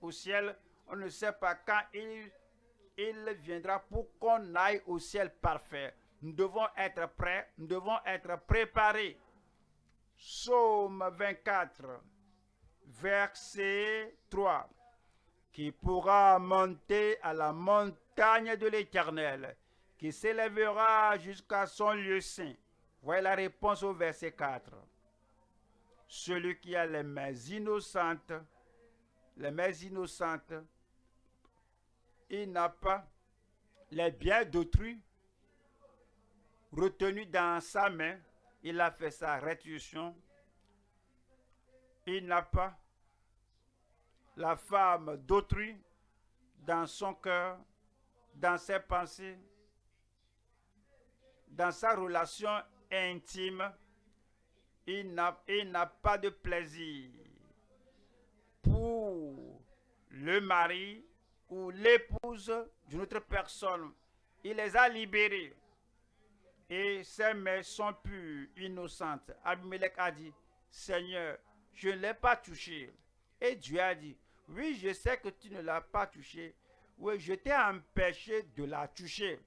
au ciel. On ne sait pas quand il, il viendra pour qu'on aille au ciel parfait. Nous devons être prêts, nous devons être préparés. Psaume 24, verset 3. Qui pourra monter à la montagne de l'Éternel, qui s'élèvera jusqu'à son lieu saint Voyez la réponse au verset 4. Celui qui a les mains innocentes, les mains innocentes, il n'a pas les biens d'autrui retenus dans sa main. Il a fait sa rétribution. Il n'a pas la femme d'autrui dans son cœur, dans ses pensées, dans sa relation intime, il n'a pas de plaisir pour le mari ou l'épouse d'une autre personne. Il les a libérés. Et ses mains sont pures, innocentes. Abimelech a dit, Seigneur, je ne l'ai pas touché. Et Dieu a dit, oui, je sais que tu ne l'as pas touché. Oui, je t'ai empêché de la toucher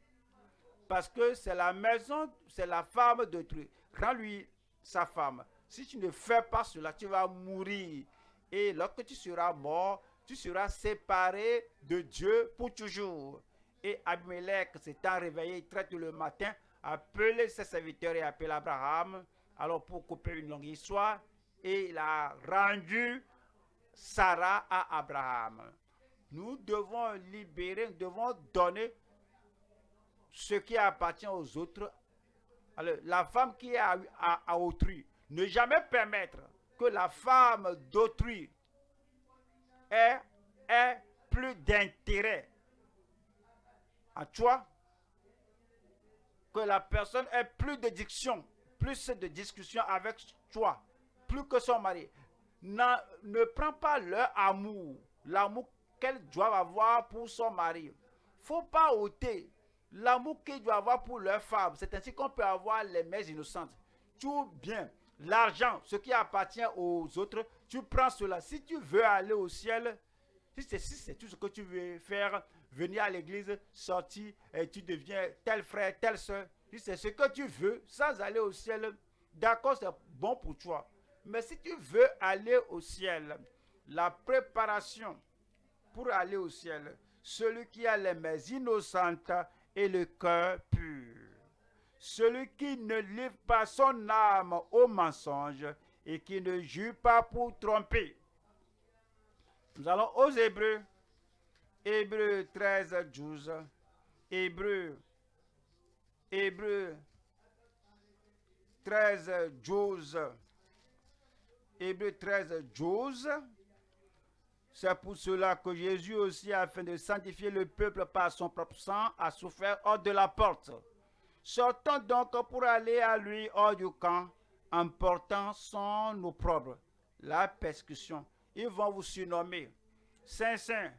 parce que c'est la maison, c'est la femme de Dieu. Rends-lui sa femme. Si tu ne fais pas cela, tu vas mourir. Et lorsque tu seras mort, tu seras séparé de Dieu pour toujours. Et Abimelech s'étant réveillé très tôt le matin, appelé ses serviteurs et appelé Abraham. Alors pour couper une longue histoire, et il a rendu Sarah à Abraham. Nous devons libérer, nous devons donner ce qui appartient aux autres, alors, la femme qui est à, autrui, ne jamais permettre que la femme d'autrui ait, plus d'intérêt à toi, que la personne ait plus de diction, plus de discussion avec toi, plus que son mari. ne prends pas leur amour, l'amour qu'elle doit avoir pour son mari. faut pas ôter L'amour qu'ils doivent avoir pour leur femme, c'est ainsi qu'on peut avoir les mères innocentes. Tout bien. L'argent, ce qui appartient aux autres, tu prends cela. Si tu veux aller au ciel, si c'est si tout ce que tu veux faire, venir à l'église, sortir, et tu deviens tel frère, telle soeur, si c'est ce que tu veux, sans aller au ciel, d'accord, c'est bon pour toi. Mais si tu veux aller au ciel, la préparation pour aller au ciel, celui qui a les mains innocentes et le cœur pur. Celui qui ne livre pas son âme au mensonge et qui ne jure pas pour tromper. Nous allons aux Hébreux. Hébreux 13, 12. Hébreux. Hébreux 13, 12. Hébreux 13, 12. C'est pour cela que Jésus aussi, afin de sanctifier le peuple par son propre sang, a souffert hors de la porte. Sortons donc pour aller à lui hors du camp, en portant son opprobre, la persécution. Ils vont vous surnommer Saint Saint.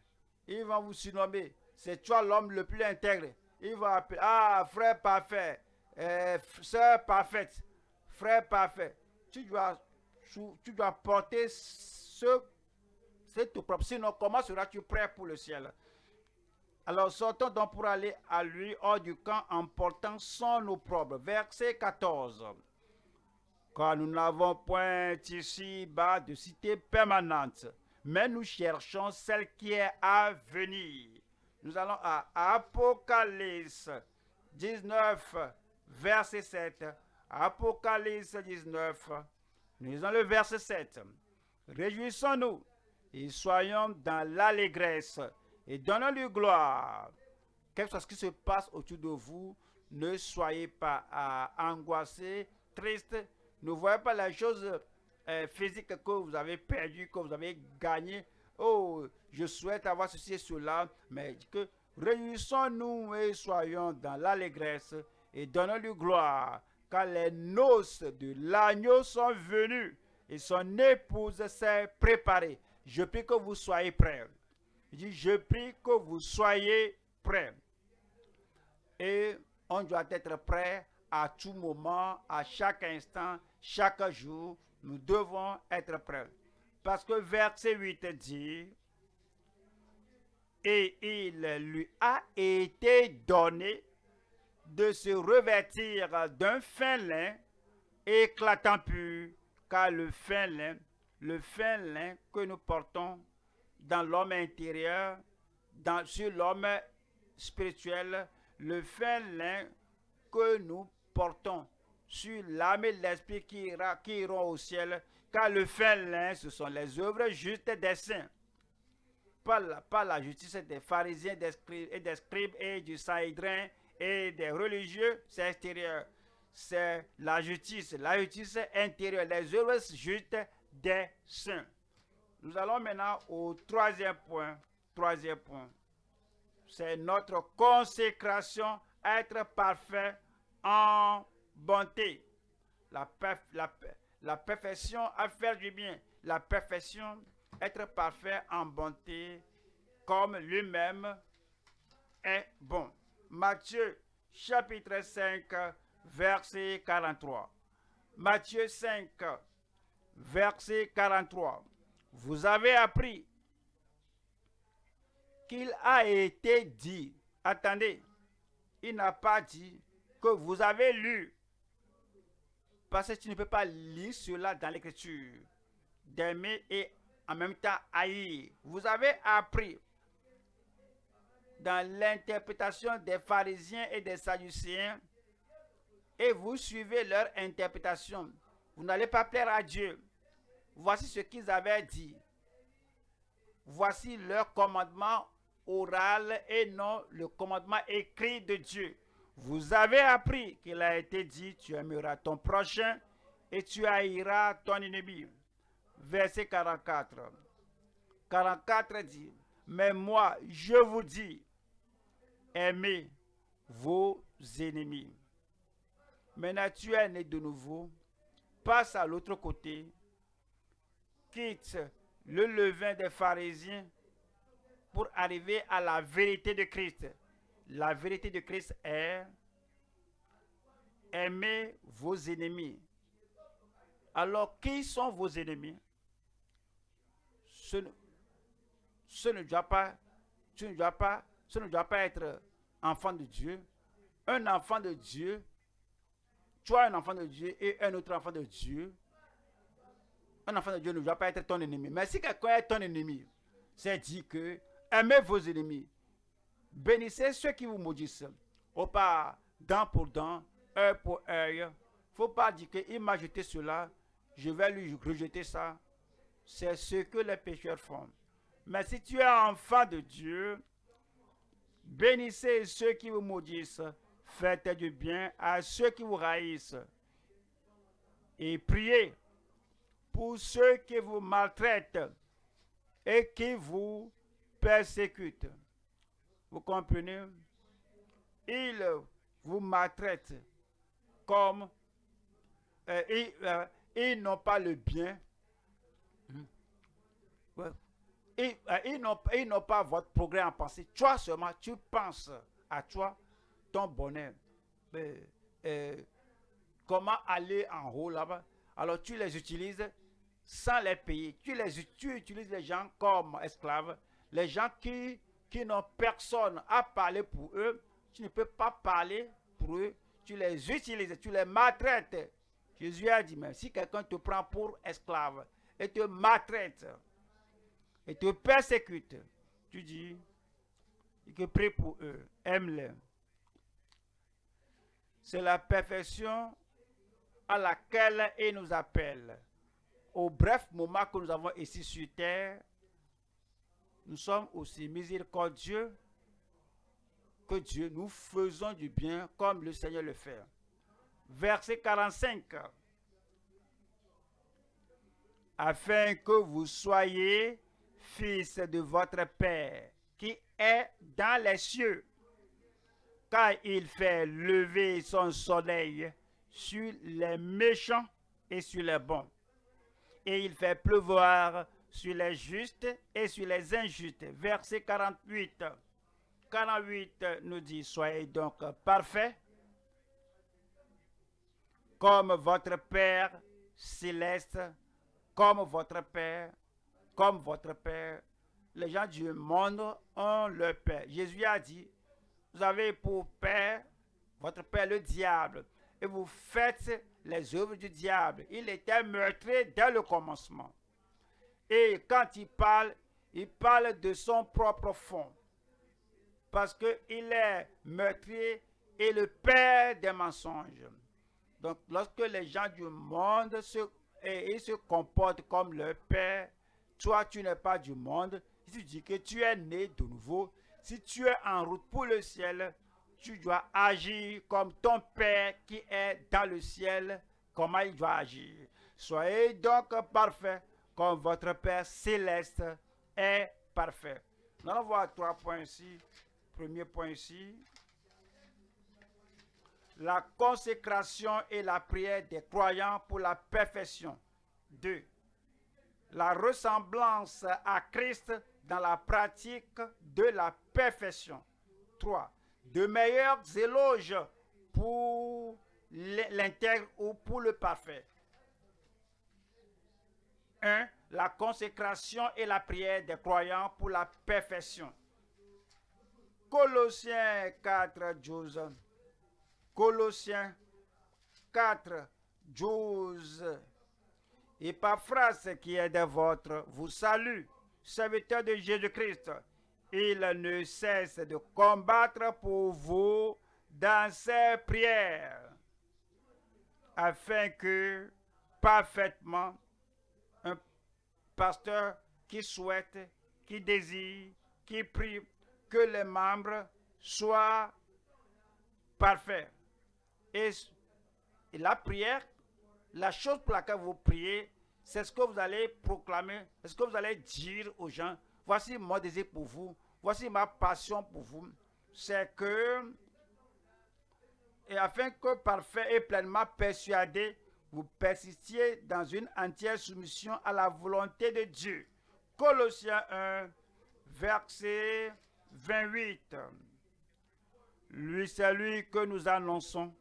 Ils vont vous surnommer. C'est toi l'homme le plus intègre. Ils vont appeler Ah, frère parfait, euh, sœur parfaite, frère parfait. Tu dois, tu dois porter ce c'est tout propre. Sinon, comment seras-tu prêt pour le ciel? Alors sortons donc pour aller à lui hors du camp en portant son opprobre. Verset 14. Car nous n'avons point ici-bas de cité permanente, mais nous cherchons celle qui est à venir. Nous allons à Apocalypse 19, verset 7. Apocalypse 19, nous lisons le verset 7. Réjouissons-nous et soyons dans l'allégresse et donnons-lui gloire. Quel que soit ce qui se passe autour de vous, ne soyez pas angoissés, tristes. Ne voyez pas les choses euh, physiques que vous avez perdues, que vous avez gagnées. Oh, je souhaite avoir ceci et cela, mais que réunissons-nous et soyons dans l'allégresse et donnons-lui gloire, car les noces de l'agneau sont venues et son épouse s'est préparée. Je prie que vous soyez prêts. Dit, je prie que vous soyez prêts. Et on doit être prêt à tout moment, à chaque instant, chaque jour. Nous devons être prêts. Parce que verset 8 dit, et il lui a été donné de se revêtir d'un fin lin éclatant pur, car le fin lin le fin lin que nous portons dans l'homme intérieur, dans, sur l'homme spirituel, le fin lin que nous portons sur l'âme et l'esprit qui, iront au ciel, car le fin ce sont les œuvres justes des saints. Pas la, la justice des pharisiens et des scribes et du saïdrin et des religieux, c'est extérieur. C'est la justice, la justice intérieure, les œuvres justes des saints. Nous allons maintenant au troisième point. Troisième point. C'est notre consécration, être parfait en bonté. La, la, la perfection à faire du bien. La perfection, être parfait en bonté, comme lui-même est bon. Matthieu chapitre 5, verset 43. Matthieu 5, verset 43. Vous avez appris qu'il a été dit, attendez, il n'a pas dit que vous avez lu, parce que tu ne peux pas lire cela dans l'écriture, d'aimer et en même temps haïr. Vous avez appris dans l'interprétation des pharisiens et des sadducéens et vous suivez leur interprétation. Vous n'allez pas plaire à Dieu. Voici ce qu'ils avaient dit. Voici leur commandement oral et non le commandement écrit de Dieu. Vous avez appris qu'il a été dit, tu aimeras ton prochain et tu haïras ton ennemi. Verset 44. 44 dit, mais moi, je vous dis, aimez vos ennemis. Maintenant, tu es né de nouveau, passe à l'autre côté, quitte le levain des pharisiens pour arriver à la vérité de Christ. La vérité de Christ est aimez vos ennemis. Alors, qui sont vos ennemis? Ce, ne doit pas, ce ne doit pas, ce ne doit pas être enfant de Dieu. Un enfant de Dieu toi, un enfant de Dieu et un autre enfant de Dieu, un enfant de Dieu ne doit pas être ton ennemi. Mais si quelqu'un est ton ennemi, c'est dit que aimez vos ennemis. Bénissez ceux qui vous maudissent. Au pas dent pour dent, œil pour œil. Faut pas dire qu'il m'a jeté cela, je vais lui rejeter ça. C'est ce que les pécheurs font. Mais si tu es enfant de Dieu, bénissez ceux qui vous maudissent, faites du bien à ceux qui vous haïssent, et priez pour ceux qui vous maltraitent et qui vous persécutent. Vous comprenez? Ils vous maltraitent comme euh, ils, euh, ils n'ont pas le bien. Ils, euh, ils n'ont pas votre progrès en pensée. Toi seulement, tu penses à toi, ton bonheur. Euh, comment aller en haut là-bas? Alors tu les utilises sans les payer. Tu, les, tu utilises les gens comme esclaves. Les gens qui, qui n'ont personne à parler pour eux. Tu ne peux pas parler pour eux. Tu les utilises, tu les maltraites. Jésus a dit, mais si quelqu'un te prend pour esclave et te maltraite et te persécute, tu dis, que prie pour eux, aime-les. C'est la perfection à laquelle il nous appelle. Au bref moment que nous avons ici sur terre, nous sommes aussi miséricordieux que Dieu. Nous faisons du bien comme le Seigneur le fait. Verset 45. Afin que vous soyez fils de votre Père qui est dans les cieux car il fait lever son soleil sur les méchants et sur les bons. Et il fait pleuvoir sur les justes et sur les injustes. Verset 48. 48 nous dit, soyez donc parfaits, comme votre Père céleste, comme votre Père, comme votre Père. Les gens du monde ont leur Père. Jésus a dit, vous avez pour père votre père le diable, et vous faites les œuvres du diable. Il était meurtrier dès le commencement. Et quand il parle, il parle de son propre fond. Parce qu'il est meurtrier et le père des mensonges. Donc, lorsque les gens du monde se, comportent comme leur père, toi, tu n'es pas du monde. Si tu dis que tu es né de nouveau, si tu es en route pour le ciel, tu dois agir comme ton Père qui est dans le ciel, comment il doit agir? Soyez donc parfaits comme votre Père céleste est parfait. Nous allons voir trois points ici. Premier point ici. La consécration et la prière des croyants pour la perfection. Deux. La ressemblance à Christ dans la pratique de la perfection. 3. De meilleurs éloges pour l'intègre ou pour le parfait. 1. La consécration et la prière des croyants pour la perfection. Colossiens 4, 12. Colossiens 4, 12. Et phrase qui est de votre vous salue serviteur de Jésus-Christ, il ne cesse de combattre pour vous dans ses prières, afin que parfaitement pasteur qui souhaite, qui désire, qui prie, que les membres soient parfaits. Et, et la prière, la chose pour laquelle vous priez, c'est ce que vous allez proclamer, c'est ce que vous allez dire aux gens. Voici mon désir pour vous, voici ma passion pour vous. C'est que, et afin que parfait et pleinement persuadé, vous persistiez dans une entière soumission à la volonté de Dieu. Colossiens 1, verset 28. Lui, c'est lui que nous annonçons,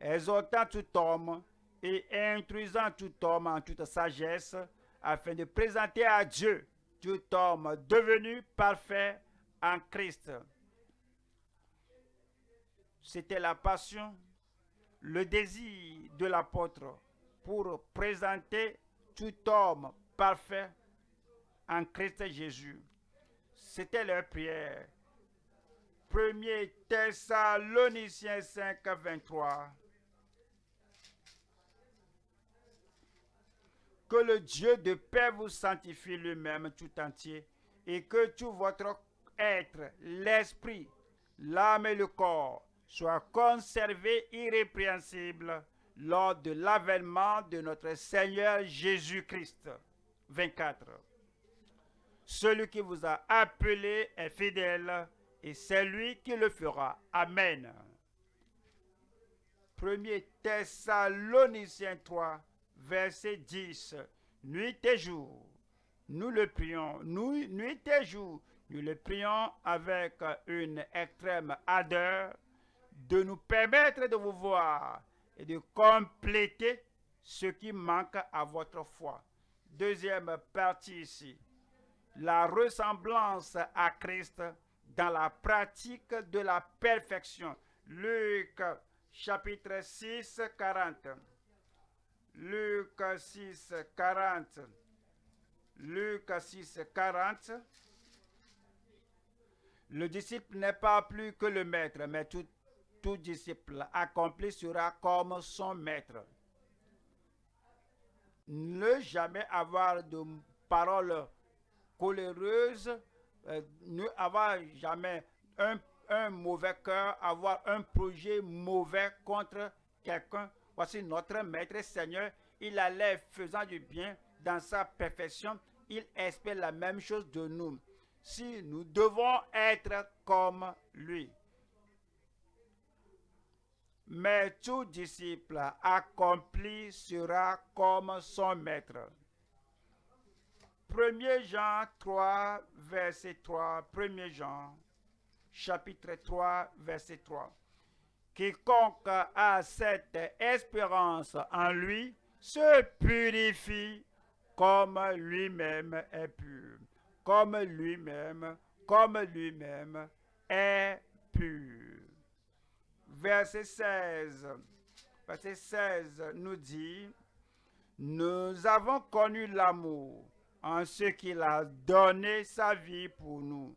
exhortant tout homme et instruisant tout homme en toute sagesse, afin de présenter à Dieu tout homme devenu parfait en Christ. C'était la passion, le désir de l'apôtre pour présenter tout homme parfait en Christ Jésus. C'était leur prière. 1er Thessaloniciens 5, 23. Que le Dieu de paix vous sanctifie lui-même tout entier et que tout votre être, l'esprit, l'âme et le corps soient conservés irrépréhensibles lors de l'avènement de notre Seigneur Jésus-Christ. 24. Celui qui vous a appelé est fidèle et c'est lui qui le fera. Amen. 1 Thessaloniciens 3, verset 10. Nuit et jour, nous le prions, nous, nuit et jour, nous le prions avec une extrême ardeur de nous permettre de vous voir et de compléter ce qui manque à votre foi. Deuxième partie ici, la ressemblance à Christ dans la pratique de la perfection. Luc chapitre 6, 40. Luc 6, 40. Luc 6, 40. Le disciple n'est pas plus que le maître, mais tout, tout disciple accompli sera comme son maître. Ne jamais avoir de paroles coléreuses, euh, ne avoir jamais un, un mauvais cœur, avoir un projet mauvais contre quelqu'un. Voici notre Maître Seigneur, il allait faisant du bien dans sa perfection, il espère la même chose de nous. Si nous devons être comme lui. Mais tout disciple accompli sera comme son maître. 1 Jean 3, verset 3. 1 Jean, chapitre 3, verset 3. Quiconque a cette espérance en lui se purifie comme lui-même est pur. Comme lui-même, comme lui-même est pur. Verset 16. Verset 16 nous dit, nous avons connu l'amour en ce qu'il a donné sa vie pour nous.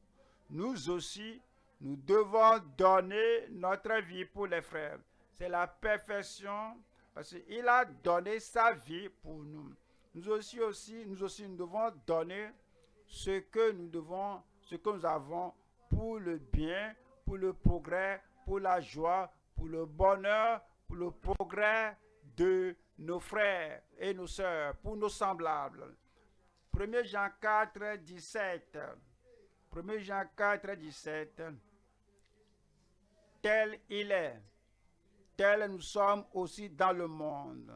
Nous aussi, nous devons donner notre vie pour les frères. C'est la perfection parce qu'il a donné sa vie pour nous. Nous aussi, aussi, nous aussi, nous devons donner ce que nous devons, ce que nous avons pour le bien, pour le progrès, pour la joie, pour le bonheur, pour le progrès de nos frères et nos sœurs, pour nos semblables. 1 Jean 4, 17. 1 Jean 4, 17 tel il est, tel nous sommes aussi dans le monde.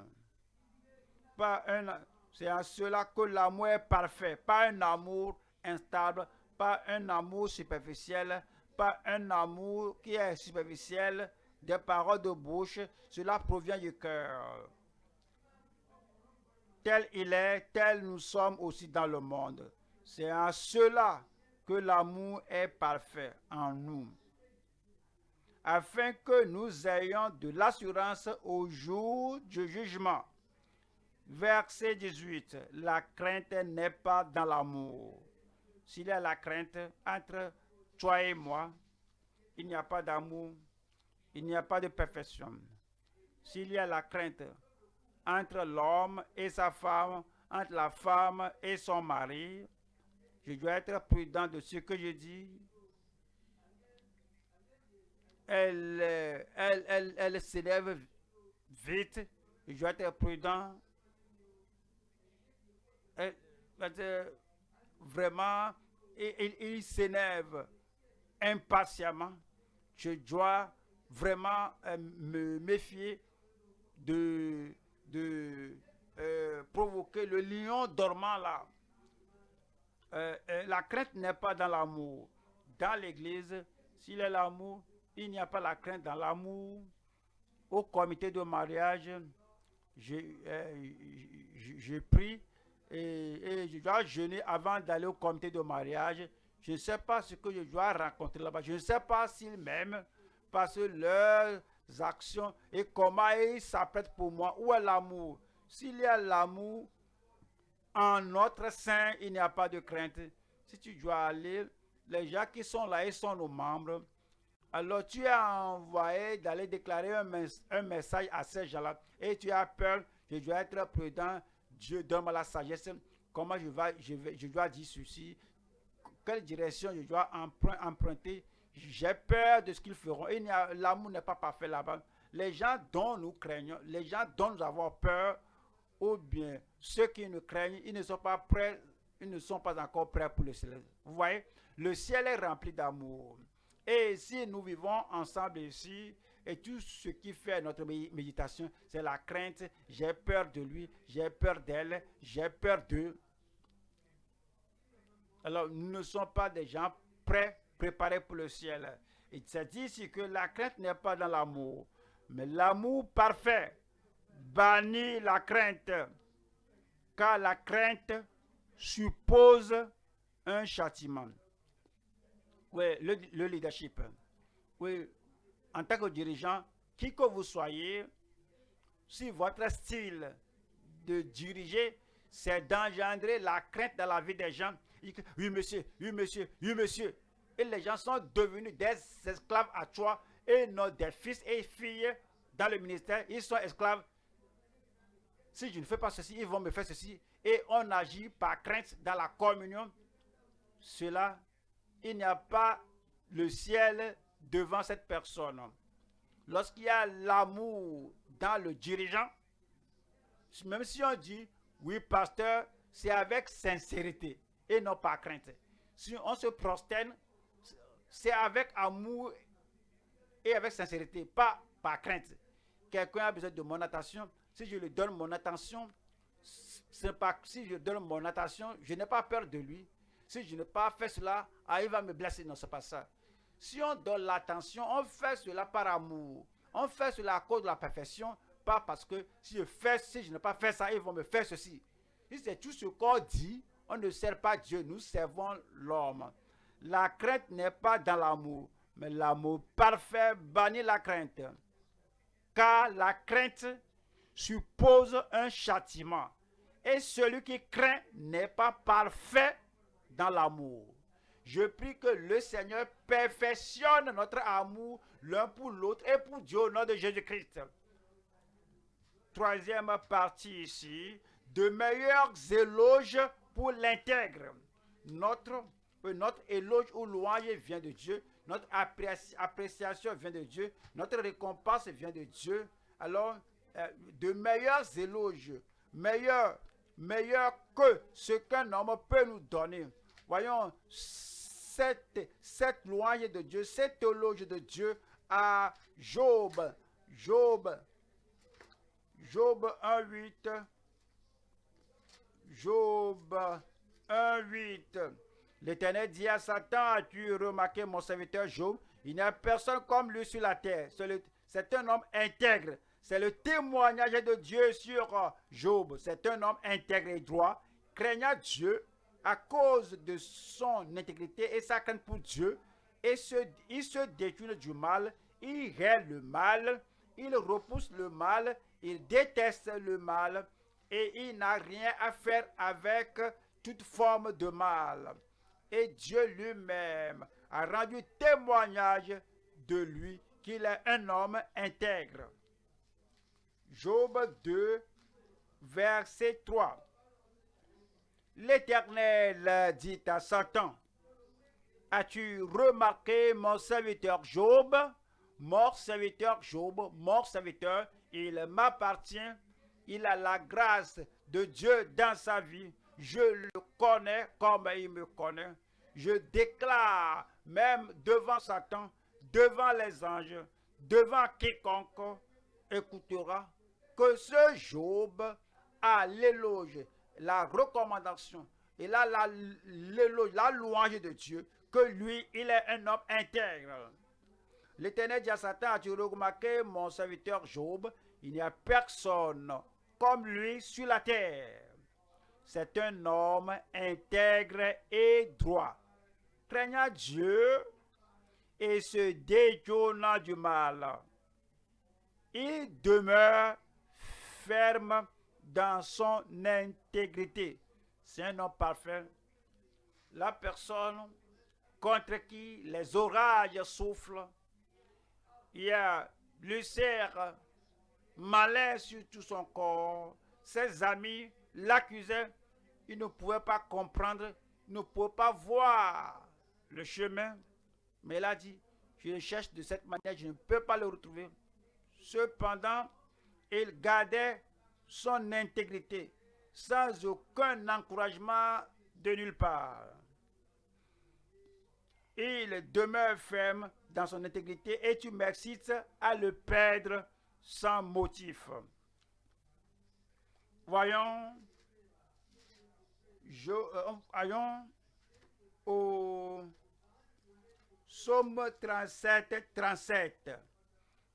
C'est en cela que l'amour est parfait, pas un amour instable, pas un amour superficiel, pas un amour qui est superficiel, des paroles de bouche, cela provient du cœur. Tel il est, tel nous sommes aussi dans le monde. C'est en cela que l'amour est parfait en nous afin que nous ayons de l'assurance au jour du jugement. Verset 18. La crainte n'est pas dans l'amour. S'il y a la crainte entre toi et moi, il n'y a pas d'amour, il n'y a pas de perfection. S'il y a la crainte entre l'homme et sa femme, entre la femme et son mari, je dois être prudent de ce que je dis elle, elle, elle, s'élève vite. Je dois être prudent. vraiment, il, il s'énerve impatiemment. Je dois vraiment euh, me méfier de, de euh, provoquer le lion dormant là. Euh, la crainte n'est pas dans l'amour. Dans l'église, s'il a l'amour, il n'y a pas la crainte dans l'amour. Au comité de mariage, j'ai pris et, je dois jeûner avant d'aller au comité de mariage. Je ne sais pas ce que je dois rencontrer là-bas. Je ne sais pas s'ils m'aiment parce leurs actions et comment ils s'apprêtent pour moi. Où est l'amour? S'il y a l'amour en notre sein, il n'y a pas de crainte. Si tu dois aller, les gens qui sont là, ils sont nos membres. Alors tu as envoyé d'aller déclarer un, message à ces gens-là et tu as peur, je dois être prudent, Dieu donne la sagesse, comment je, je, vais, je dois dire ceci, quelle direction je dois emprunter. J'ai peur de ce qu'ils feront. L'amour n'est pas parfait là-bas. Les gens dont nous craignons, les gens dont nous avons peur, ou bien ceux qui nous craignent, ils ne sont pas prêts, ils ne sont pas encore prêts pour le ciel. Vous voyez, le ciel est rempli d'amour. Et si nous vivons ensemble ici, et tout ce qui fait notre méditation, c'est la crainte. J'ai peur de lui, j'ai peur d'elle, j'ai peur d'eux. Alors, nous ne sommes pas des gens prêts, préparés pour le ciel. Il s'est dit ici que la crainte n'est pas dans l'amour, mais l'amour parfait bannit la crainte, car la crainte suppose un châtiment. Oui, le, le leadership. Oui, en tant que dirigeant, qui que vous soyez, si votre style de diriger, c'est d'engendrer la crainte dans la vie des gens. Oui, monsieur, oui, monsieur, oui, monsieur. Et les gens sont devenus des esclaves à toi et non des fils et filles dans le ministère. Ils sont esclaves. Si je ne fais pas ceci, ils vont me faire ceci. Et on agit par crainte dans la communion. Cela, il n'y a pas le ciel devant cette personne. Lorsqu'il y a l'amour dans le dirigeant, même si on dit, oui, pasteur, c'est avec sincérité et non par crainte. Si on se prosterne, c'est avec amour et avec sincérité, pas par crainte. Quelqu'un a besoin de mon attention. Si je lui donne mon attention, pas si je donne mon attention, je n'ai pas peur de lui. Si je n'ai pas fait cela, ah, il va me blesser. Non, c'est pas ça. Si on donne l'attention, on fait cela par amour. On fait cela à cause de la perfection, pas parce que si je fais, si je n'ai pas fait ça, ils vont me faire ceci. Si c'est tout ce qu'on dit, on ne sert pas Dieu, nous servons l'homme. La crainte n'est pas dans l'amour, mais l'amour parfait bannit la crainte. Car la crainte suppose un châtiment. Et celui qui craint n'est pas parfait dans l'amour. Je prie que le Seigneur perfectionne notre amour l'un pour l'autre et pour Dieu au nom de Jésus-Christ. Troisième partie ici, de meilleurs éloges pour l'intègre. Notre, notre éloge ou louange vient de Dieu, notre appréciation vient de Dieu, notre récompense vient de Dieu. Alors, euh, de meilleurs éloges, meilleurs, meilleurs que ce qu'un homme peut nous donner. Voyons, cette, cette louange de Dieu, cette théologie de Dieu à Job. Job. Job 1.8. Job 1.8. L'Éternel dit à Satan, as-tu remarqué mon serviteur Job? Il n'y a personne comme lui sur la terre. C'est un homme intègre. C'est le témoignage de Dieu sur Job. C'est un homme intègre et droit, craignant Dieu à cause de son intégrité et sa crainte pour Dieu, et il se détourne du mal, il règle le mal, il repousse le mal, il déteste le mal, et il n'a rien à faire avec toute forme de mal. Et Dieu lui-même a rendu témoignage de lui qu'il est un homme intègre. Job 2, verset 3. L'Éternel dit à Satan, As-tu remarqué mon serviteur Job? Mort serviteur Job, mort serviteur, il m'appartient, il a la grâce de Dieu dans sa vie. Je le connais comme il me connaît. Je déclare même devant Satan, devant les anges, devant quiconque écoutera, que ce Job a l'éloge la recommandation et là la, la louange de Dieu, que lui, il est un homme intègre. L'Éternel dit à Satan, as-tu remarqué mon serviteur Job Il n'y a personne comme lui sur la terre. C'est un homme intègre et droit, craignant Dieu et se détournant du mal. Il demeure ferme dans son intégrité. C'est un homme parfait. La personne contre qui les orages soufflent. Il y a l'ulcère malin sur tout son corps. Ses amis l'accusaient. Ils ne pouvaient pas comprendre ne pouvait pas voir le chemin, mais il a dit, je le cherche de cette manière, je ne peux pas le retrouver. Cependant, il gardait son intégrité sans aucun encouragement de nulle part. Il demeure ferme dans son intégrité et tu m'excites à le perdre sans motif. Voyons, je, euh, voyons au Somme 37, 37.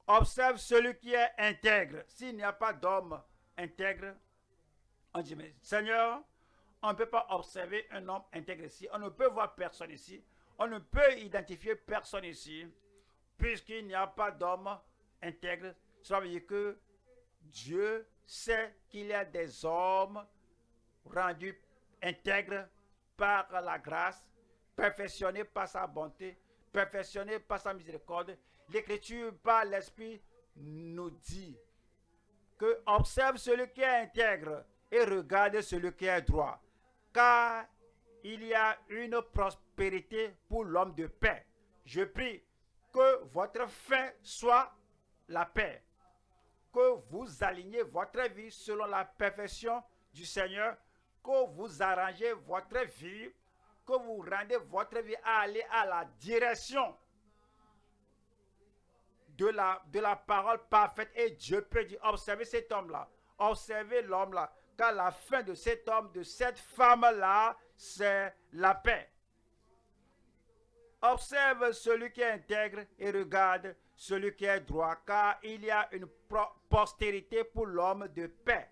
Observe celui qui est intègre. S'il n'y a pas d'homme intègre, on dit, mais Seigneur, on ne peut pas observer un homme intègre ici. On ne peut voir personne ici. On ne peut identifier personne ici. Puisqu'il n'y a pas d'homme intègre, ça veut dire que Dieu sait qu'il y a des hommes rendus intègres par la grâce, perfectionnés par sa bonté, perfectionnés par sa miséricorde. L'Écriture, par l'Esprit, nous dit que observe celui qui est intègre et regarde celui qui est droit. Car il y a une prospérité pour l'homme de paix. Je prie que votre fin soit la paix. Que vous alignez votre vie selon la perfection du Seigneur. Que vous arrangez votre vie. Que vous rendez votre vie à aller à la direction de la, de la parole parfaite. Et Dieu peut dire, observez cet homme-là. Observez l'homme-là. Car la fin de cet homme, de cette femme-là, c'est la paix. Observe celui qui est intègre et regarde celui qui est droit, car il y a une postérité pour l'homme de paix.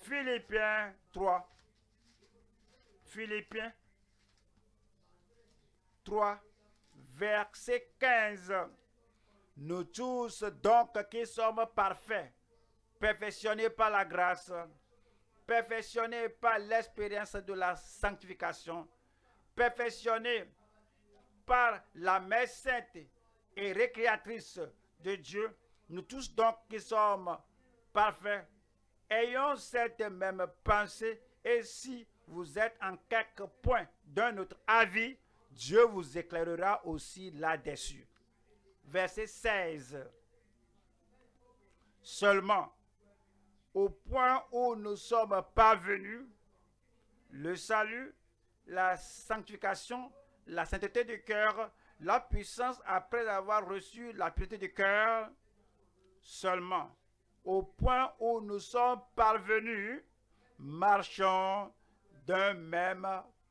Philippiens 3. Philippiens 3, verset 15. Nous tous donc qui sommes parfaits, perfectionnés par la grâce, perfectionnés par l'expérience de la sanctification, perfectionnés par la messe sainte et récréatrice de Dieu, nous tous donc qui sommes parfaits, ayons cette même pensée et si vous êtes en quelque point d'un autre avis, Dieu vous éclairera aussi là-dessus. Verset 16. Seulement, au point où nous sommes parvenus, le salut, la sanctification, la sainteté du cœur, la puissance après avoir reçu la pureté du cœur, seulement au point où nous sommes parvenus, marchons d'un même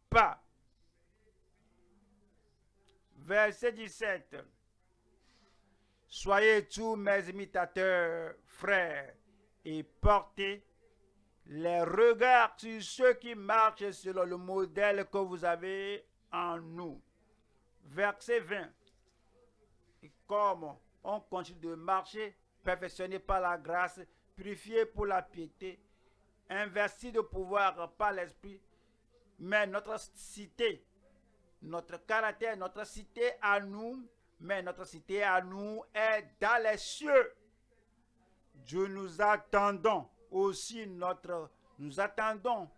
pas. Verset 17. Soyez tous mes imitateurs, frères, et portez les regards sur ceux qui marchent selon le modèle que vous avez en nous. Verset 20. Et comme on continue de marcher, perfectionné par la grâce, purifié pour la piété, investi de pouvoir par l'Esprit, mais notre cité, notre caractère, notre cité à nous, mais notre cité à nous est dans les cieux. Dieu nous attendons aussi notre, nous attendons,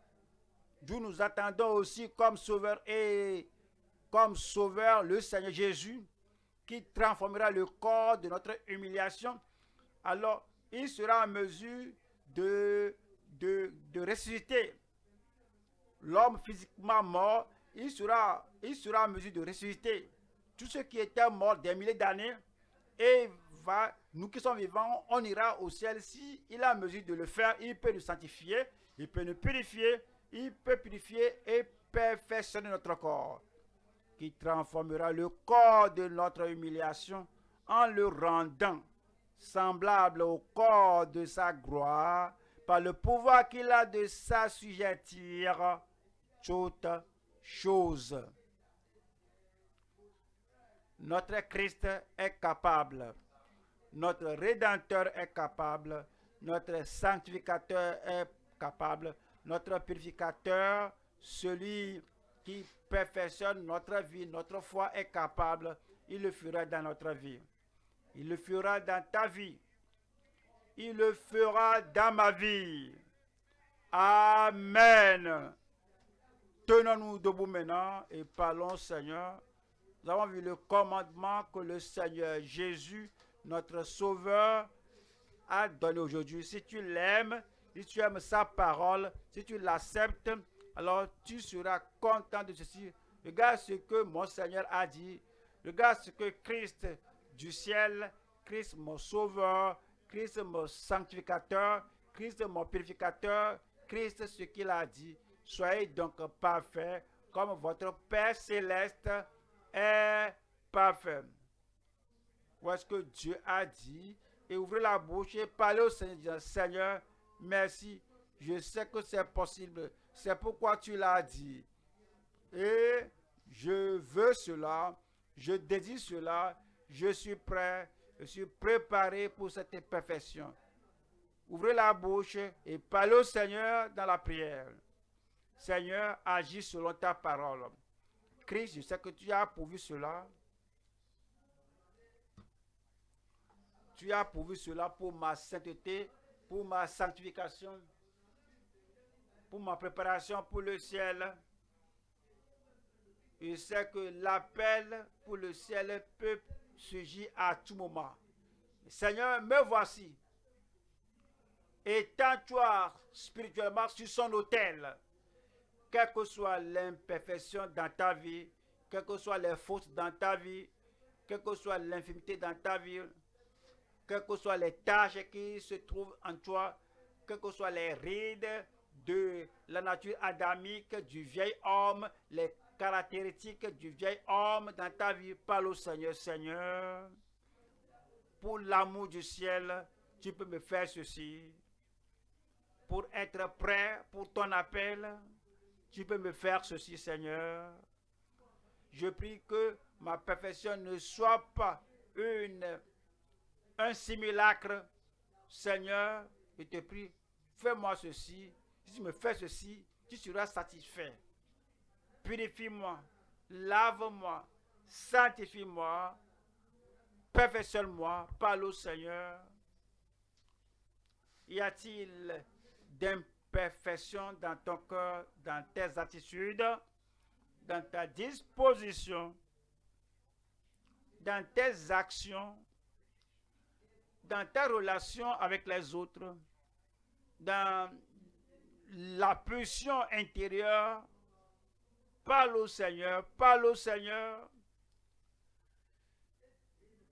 Dieu nous attendons aussi comme sauveur et comme sauveur le Seigneur Jésus qui transformera le corps de notre humiliation. Alors, il sera en mesure de, de, de ressusciter l'homme physiquement mort. Il sera, il sera en mesure de ressusciter tous ceux qui étaient morts des milliers d'années et va, nous qui sommes vivants, on ira au ciel. Si il a mesure de le faire, il peut nous sanctifier, il peut nous purifier, il peut purifier et perfectionner notre corps, qui transformera le corps de notre humiliation en le rendant semblable au corps de sa gloire, par le pouvoir qu'il a de s'assujettir toutes choses. Notre Christ est capable notre Rédempteur est capable, notre sanctificateur est capable, notre purificateur, celui qui perfectionne notre vie, notre foi est capable, il le fera dans notre vie. Il le fera dans ta vie. Il le fera dans ma vie. Amen. Tenons-nous debout maintenant et parlons, Seigneur. Nous avons vu le commandement que le Seigneur Jésus, notre Sauveur, a donné aujourd'hui. Si tu l'aimes, si tu aimes sa parole, si tu l'acceptes, alors tu seras content de ceci. Regarde ce que mon Seigneur a dit. Regarde ce que Christ du ciel, Christ mon sauveur, Christ mon sanctificateur, Christ mon purificateur, Christ ce qu'il a dit. Soyez donc parfaits comme votre Père céleste est parfait. Voici ce que Dieu a dit. Et ouvrez la bouche et parlez au Seigneur. Seigneur, merci. Je sais que c'est possible. C'est pourquoi tu l'as dit. Et je veux cela. Je désire cela. Je suis prêt. Je suis préparé pour cette perfection. Ouvrez la bouche et parlez au Seigneur dans la prière. Seigneur, agis selon ta parole. Christ, je sais que tu as pourvu cela. Tu as pourvu cela pour ma sainteté, pour ma sanctification, pour ma préparation pour le ciel. Je sais que l'appel pour le ciel peut à tout moment. Seigneur, me voici. Étends-toi spirituellement sur son autel. Quelle que soit l'imperfection dans ta vie, quelles que soient les fautes dans ta vie, quelle que soit l'infimité dans ta vie, quelles que soient les tâches qui se trouvent en toi, quelles que soient les rides de la nature adamique du vieil homme, les caractéristiques du vieil homme dans ta vie, parle au Seigneur, Seigneur. Pour l'amour du ciel, tu peux me faire ceci. Pour être prêt pour ton appel, tu peux me faire ceci, Seigneur. Je prie que ma perfection ne soit pas une, un simulacre. Seigneur, je te prie, fais-moi ceci. Si tu me fais ceci, tu seras satisfait. Purifie-moi, lave-moi, sanctifie-moi, perfectionne-moi, parle au Seigneur. Y a-t-il d'imperfection dans ton cœur, dans tes attitudes, dans ta disposition, dans tes actions, dans ta relation avec les autres, dans la pulsion intérieure, parle au Seigneur, parle au Seigneur.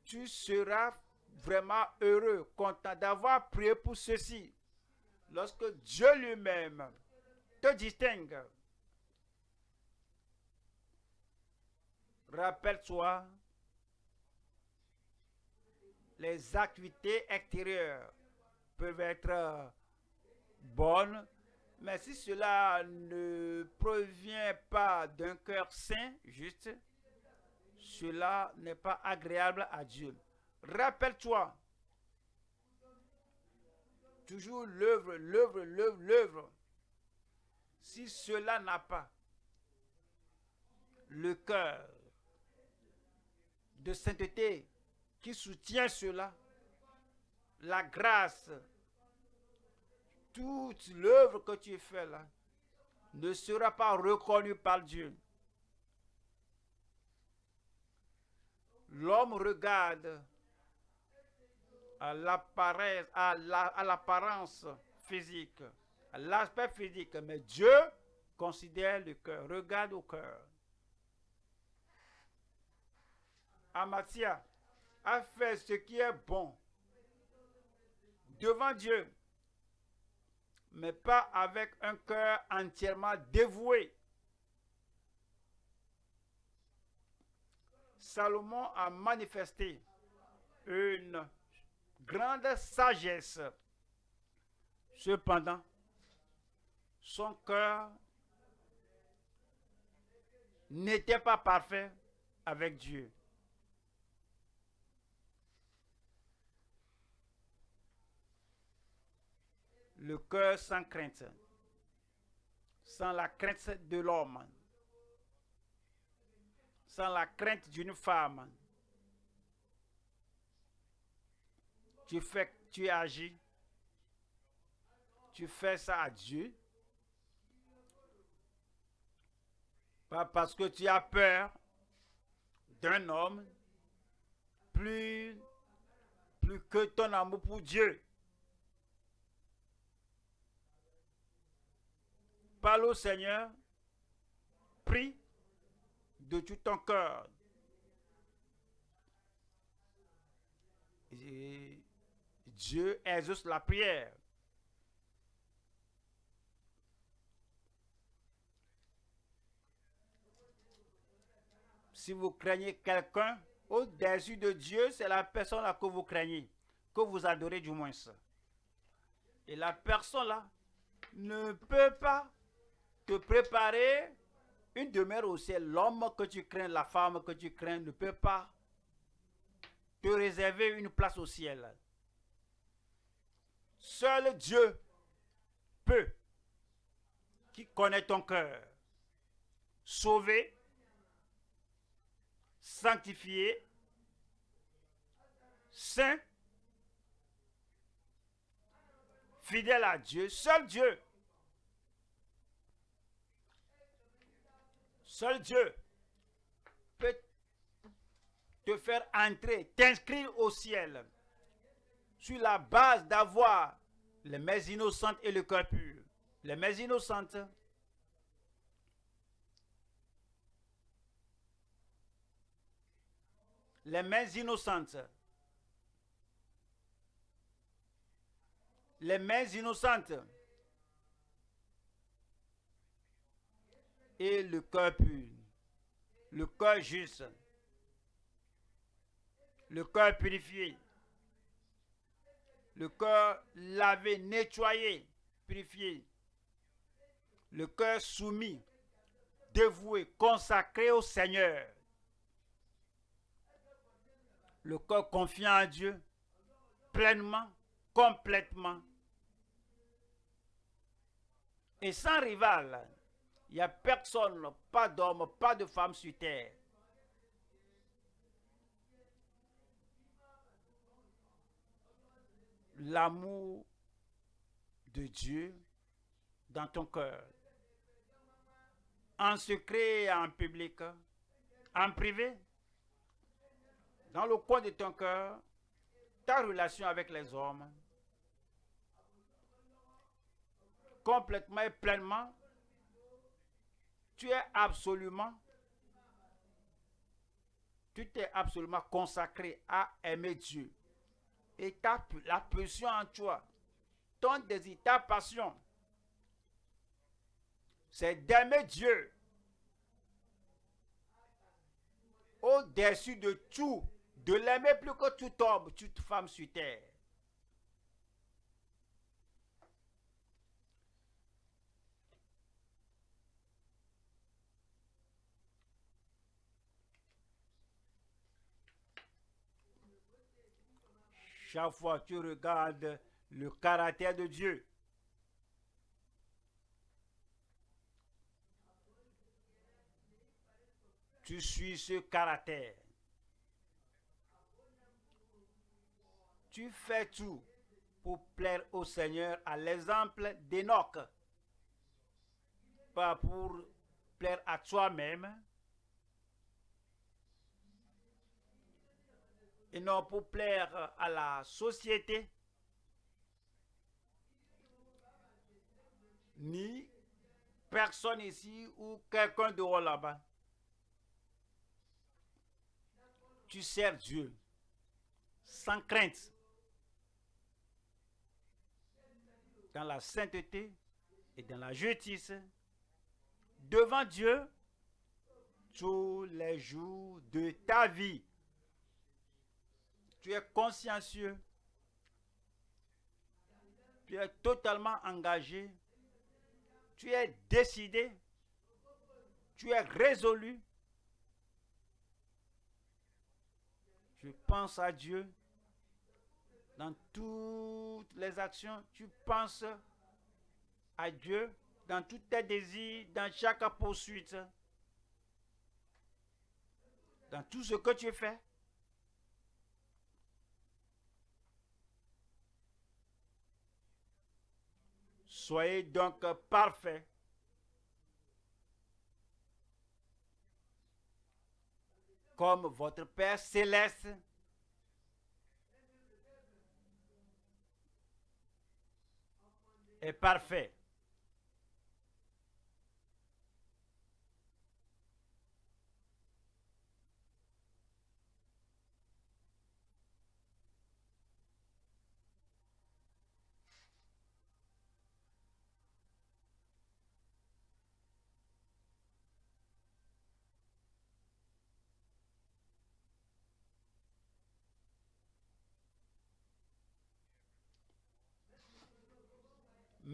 Tu seras vraiment heureux, content d'avoir prié pour ceci. Lorsque Dieu lui-même te distingue, rappelle-toi les activités extérieures peuvent être bonnes, mais si cela ne provient pas d'un cœur saint, juste, cela n'est pas agréable à Dieu. Rappelle-toi, toujours l'œuvre, l'œuvre, l'œuvre, l'œuvre. Si cela n'a pas le cœur de sainteté qui soutient cela, la grâce, toute l'œuvre que tu fais là ne sera pas reconnue par Dieu. L'homme regarde à l'apparence physique, à l'aspect physique, mais Dieu considère le cœur, regarde au cœur. Amatia a fait ce qui est bon devant Dieu, mais pas avec un cœur entièrement dévoué. Salomon a manifesté une grande sagesse. Cependant, son cœur n'était pas parfait avec Dieu. Le cœur sans crainte, sans la crainte de l'homme, sans la crainte d'une femme, tu fais, tu agis, tu fais ça à Dieu. Pas parce que tu as peur d'un homme, plus, plus que ton amour pour Dieu. Parle au Seigneur, prie de tout ton cœur. Dieu exauce la prière. Si vous craignez quelqu'un au-dessus de Dieu, c'est la personne là que vous craignez, que vous adorez du moins. Et la personne là ne peut pas te préparer une demeure au ciel. L'homme que tu crains, la femme que tu crains ne peut pas te réserver une place au ciel. Seul Dieu peut, qui connaît ton cœur, sauver, sanctifier, saint, fidèle à Dieu, seul Dieu. Seul Dieu peut te faire entrer, t'inscrire au ciel sur la base d'avoir les mains innocentes et le cœur pur. Les mains innocentes, les mains innocentes, les mains innocentes et le cœur pur, le cœur juste, le cœur purifié, le cœur lavé, nettoyé, purifié, le cœur soumis, dévoué, consacré au Seigneur, le cœur confiant à Dieu, pleinement, complètement, et sans rival. Il n'y a personne, pas d'homme, pas de femme sur terre. L'amour de Dieu dans ton cœur. En secret et en public. En privé. Dans le coin de ton cœur. Ta relation avec les hommes. Complètement et pleinement tu es absolument, tu t'es absolument consacré à aimer Dieu. Et ta, la pression en toi, ton désir, ta passion, c'est d'aimer Dieu au-dessus de tout, de l'aimer plus que tout homme, toute femme sur terre. Chaque fois que tu regardes le caractère de Dieu, tu suis ce caractère. Tu fais tout pour plaire au Seigneur à l'exemple d'Enoch. Pas pour plaire à toi-même, et non pour plaire à la société, ni personne ici ou quelqu'un dehors là-bas. Tu sers Dieu sans crainte, dans la sainteté et dans la justice, devant Dieu tous les jours de ta vie tu es consciencieux, tu es totalement engagé, tu es décidé, tu es résolu. Je pense à Dieu dans toutes les actions. Tu penses à Dieu dans tous tes désirs, dans chaque poursuite, dans tout ce que tu fais. Soyez donc parfaits. Comme votre Père céleste est parfait.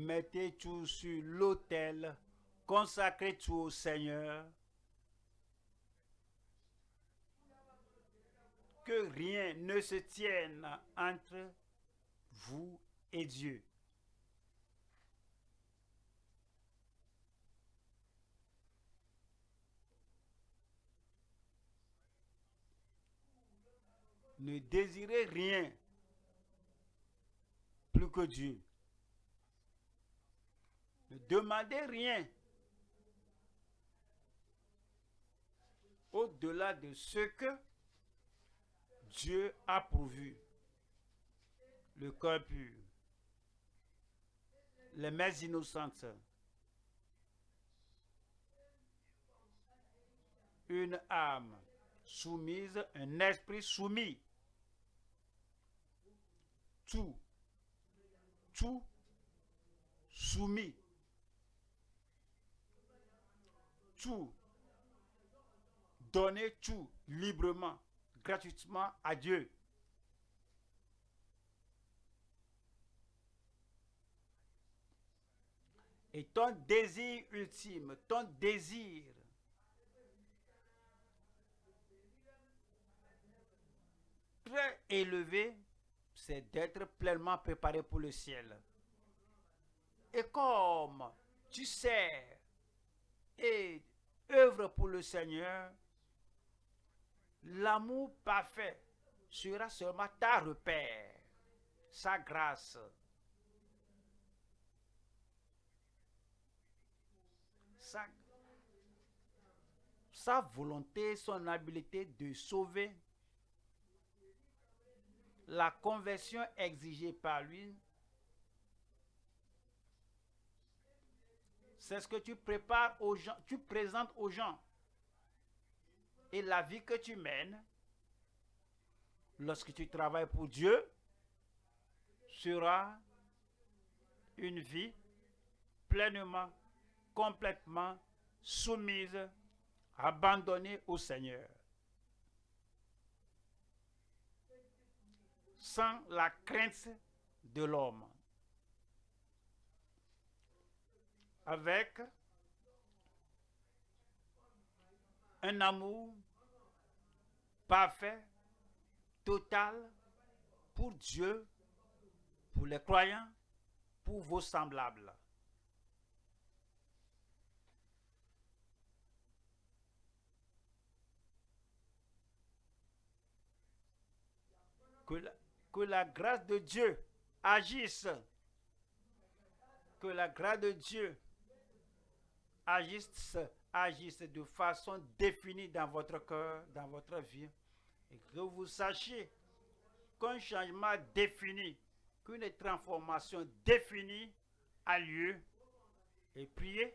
Mettez tout sur l'autel, consacrez tout au Seigneur. Que rien ne se tienne entre vous et Dieu. Ne désirez rien plus que Dieu. Ne demandez rien au-delà de ce que Dieu a pourvu. Le cœur pur, les mains innocentes, une âme soumise, un esprit soumis. Tout, tout soumis. Tout, donner tout librement, gratuitement à Dieu. Et ton désir ultime, ton désir très élevé, c'est d'être pleinement préparé pour le ciel. Et comme tu sais et œuvre pour le Seigneur, l'amour parfait sera seulement ta repère, sa grâce. Sa, volonté, son habileté de sauver, la conversion exigée par lui, C'est ce que tu prépares aux gens, tu présentes aux gens. Et la vie que tu mènes, lorsque tu travailles pour Dieu, sera une vie pleinement, complètement soumise, abandonnée au Seigneur. Sans la crainte de l'homme. Avec un amour parfait, total pour Dieu, pour les croyants, pour vos semblables. Que la, que la grâce de Dieu agisse. Que la grâce de Dieu agissent, de façon définie dans votre cœur, dans votre vie, et que vous sachiez qu'un changement défini, qu'une transformation définie a lieu, et priez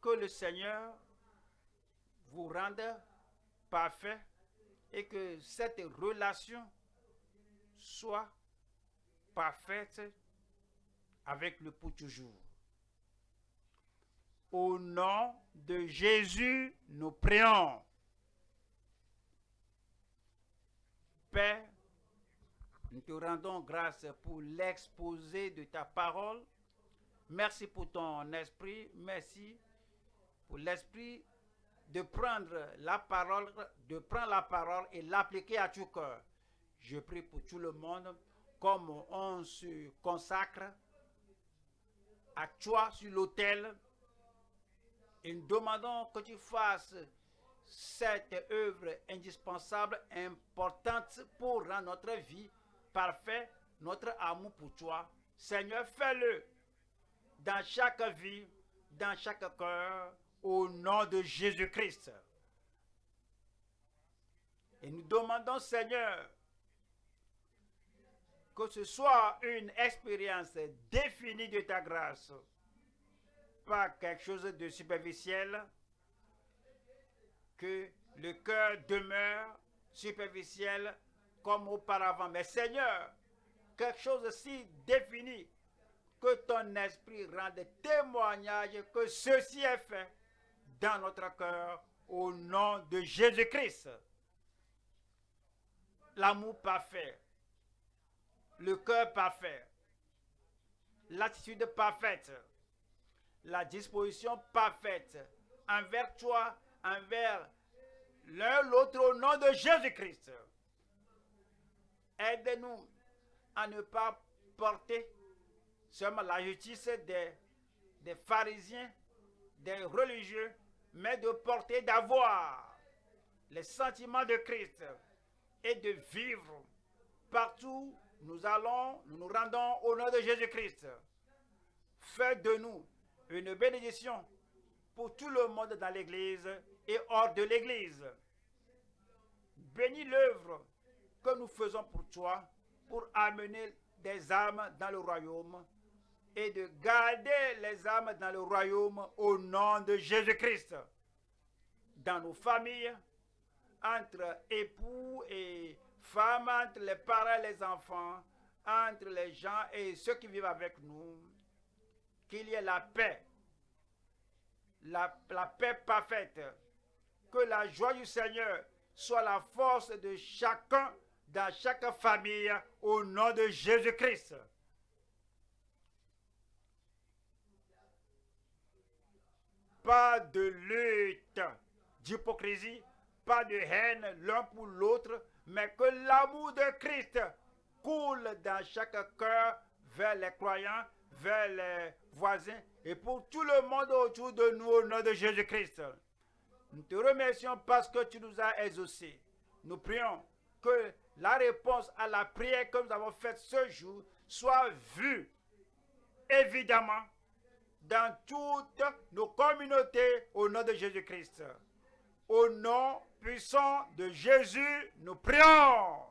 que le Seigneur vous rende parfait et que cette relation soit parfaite avec le pour toujours. Au nom de Jésus, nous prions. Père, nous te rendons grâce pour l'exposé de ta parole. Merci pour ton esprit. Merci pour l'esprit de prendre la parole, de prendre la parole et l'appliquer à tout cœur. Je prie pour tout le monde, comme on se consacre à toi sur l'autel et nous demandons que tu fasses cette œuvre indispensable, importante pour rendre notre vie parfaite, notre amour pour toi. Seigneur, fais-le dans chaque vie, dans chaque cœur, au nom de Jésus-Christ. Et nous demandons, Seigneur, que ce soit une expérience définie de ta grâce, pas quelque chose de superficiel, que le cœur demeure superficiel comme auparavant. Mais Seigneur, quelque chose si défini que ton esprit rende témoignage que ceci est fait dans notre cœur au nom de Jésus-Christ. L'amour parfait, le cœur parfait, l'attitude parfaite, la disposition parfaite envers toi, envers l'un l'autre au nom de Jésus-Christ. Aide-nous à ne pas porter seulement la justice des, des pharisiens, des religieux, mais de porter, d'avoir les sentiments de Christ et de vivre partout nous allons, nous nous rendons au nom de Jésus-Christ. Fais de nous une bénédiction pour tout le monde dans l'Église et hors de l'Église. Bénis l'œuvre que nous faisons pour toi pour amener des âmes dans le royaume et de garder les âmes dans le royaume au nom de Jésus-Christ. Dans nos familles, entre époux et femmes, entre les parents et les enfants, entre les gens et ceux qui vivent avec nous, qu'il y ait la paix, la, paix parfaite, que la joie du Seigneur soit la force de chacun dans chaque famille au nom de Jésus-Christ. Pas de lutte, d'hypocrisie, pas de haine l'un pour l'autre, mais que l'amour de Christ coule dans chaque cœur vers les croyants, vers les voisins et pour tout le monde autour de nous au nom de Jésus-Christ. Nous te remercions parce que tu nous as exaucés. Nous prions que la réponse à la prière que nous avons faite ce jour soit vue évidemment dans toutes nos communautés au nom de Jésus-Christ. Au nom puissant de Jésus, nous prions.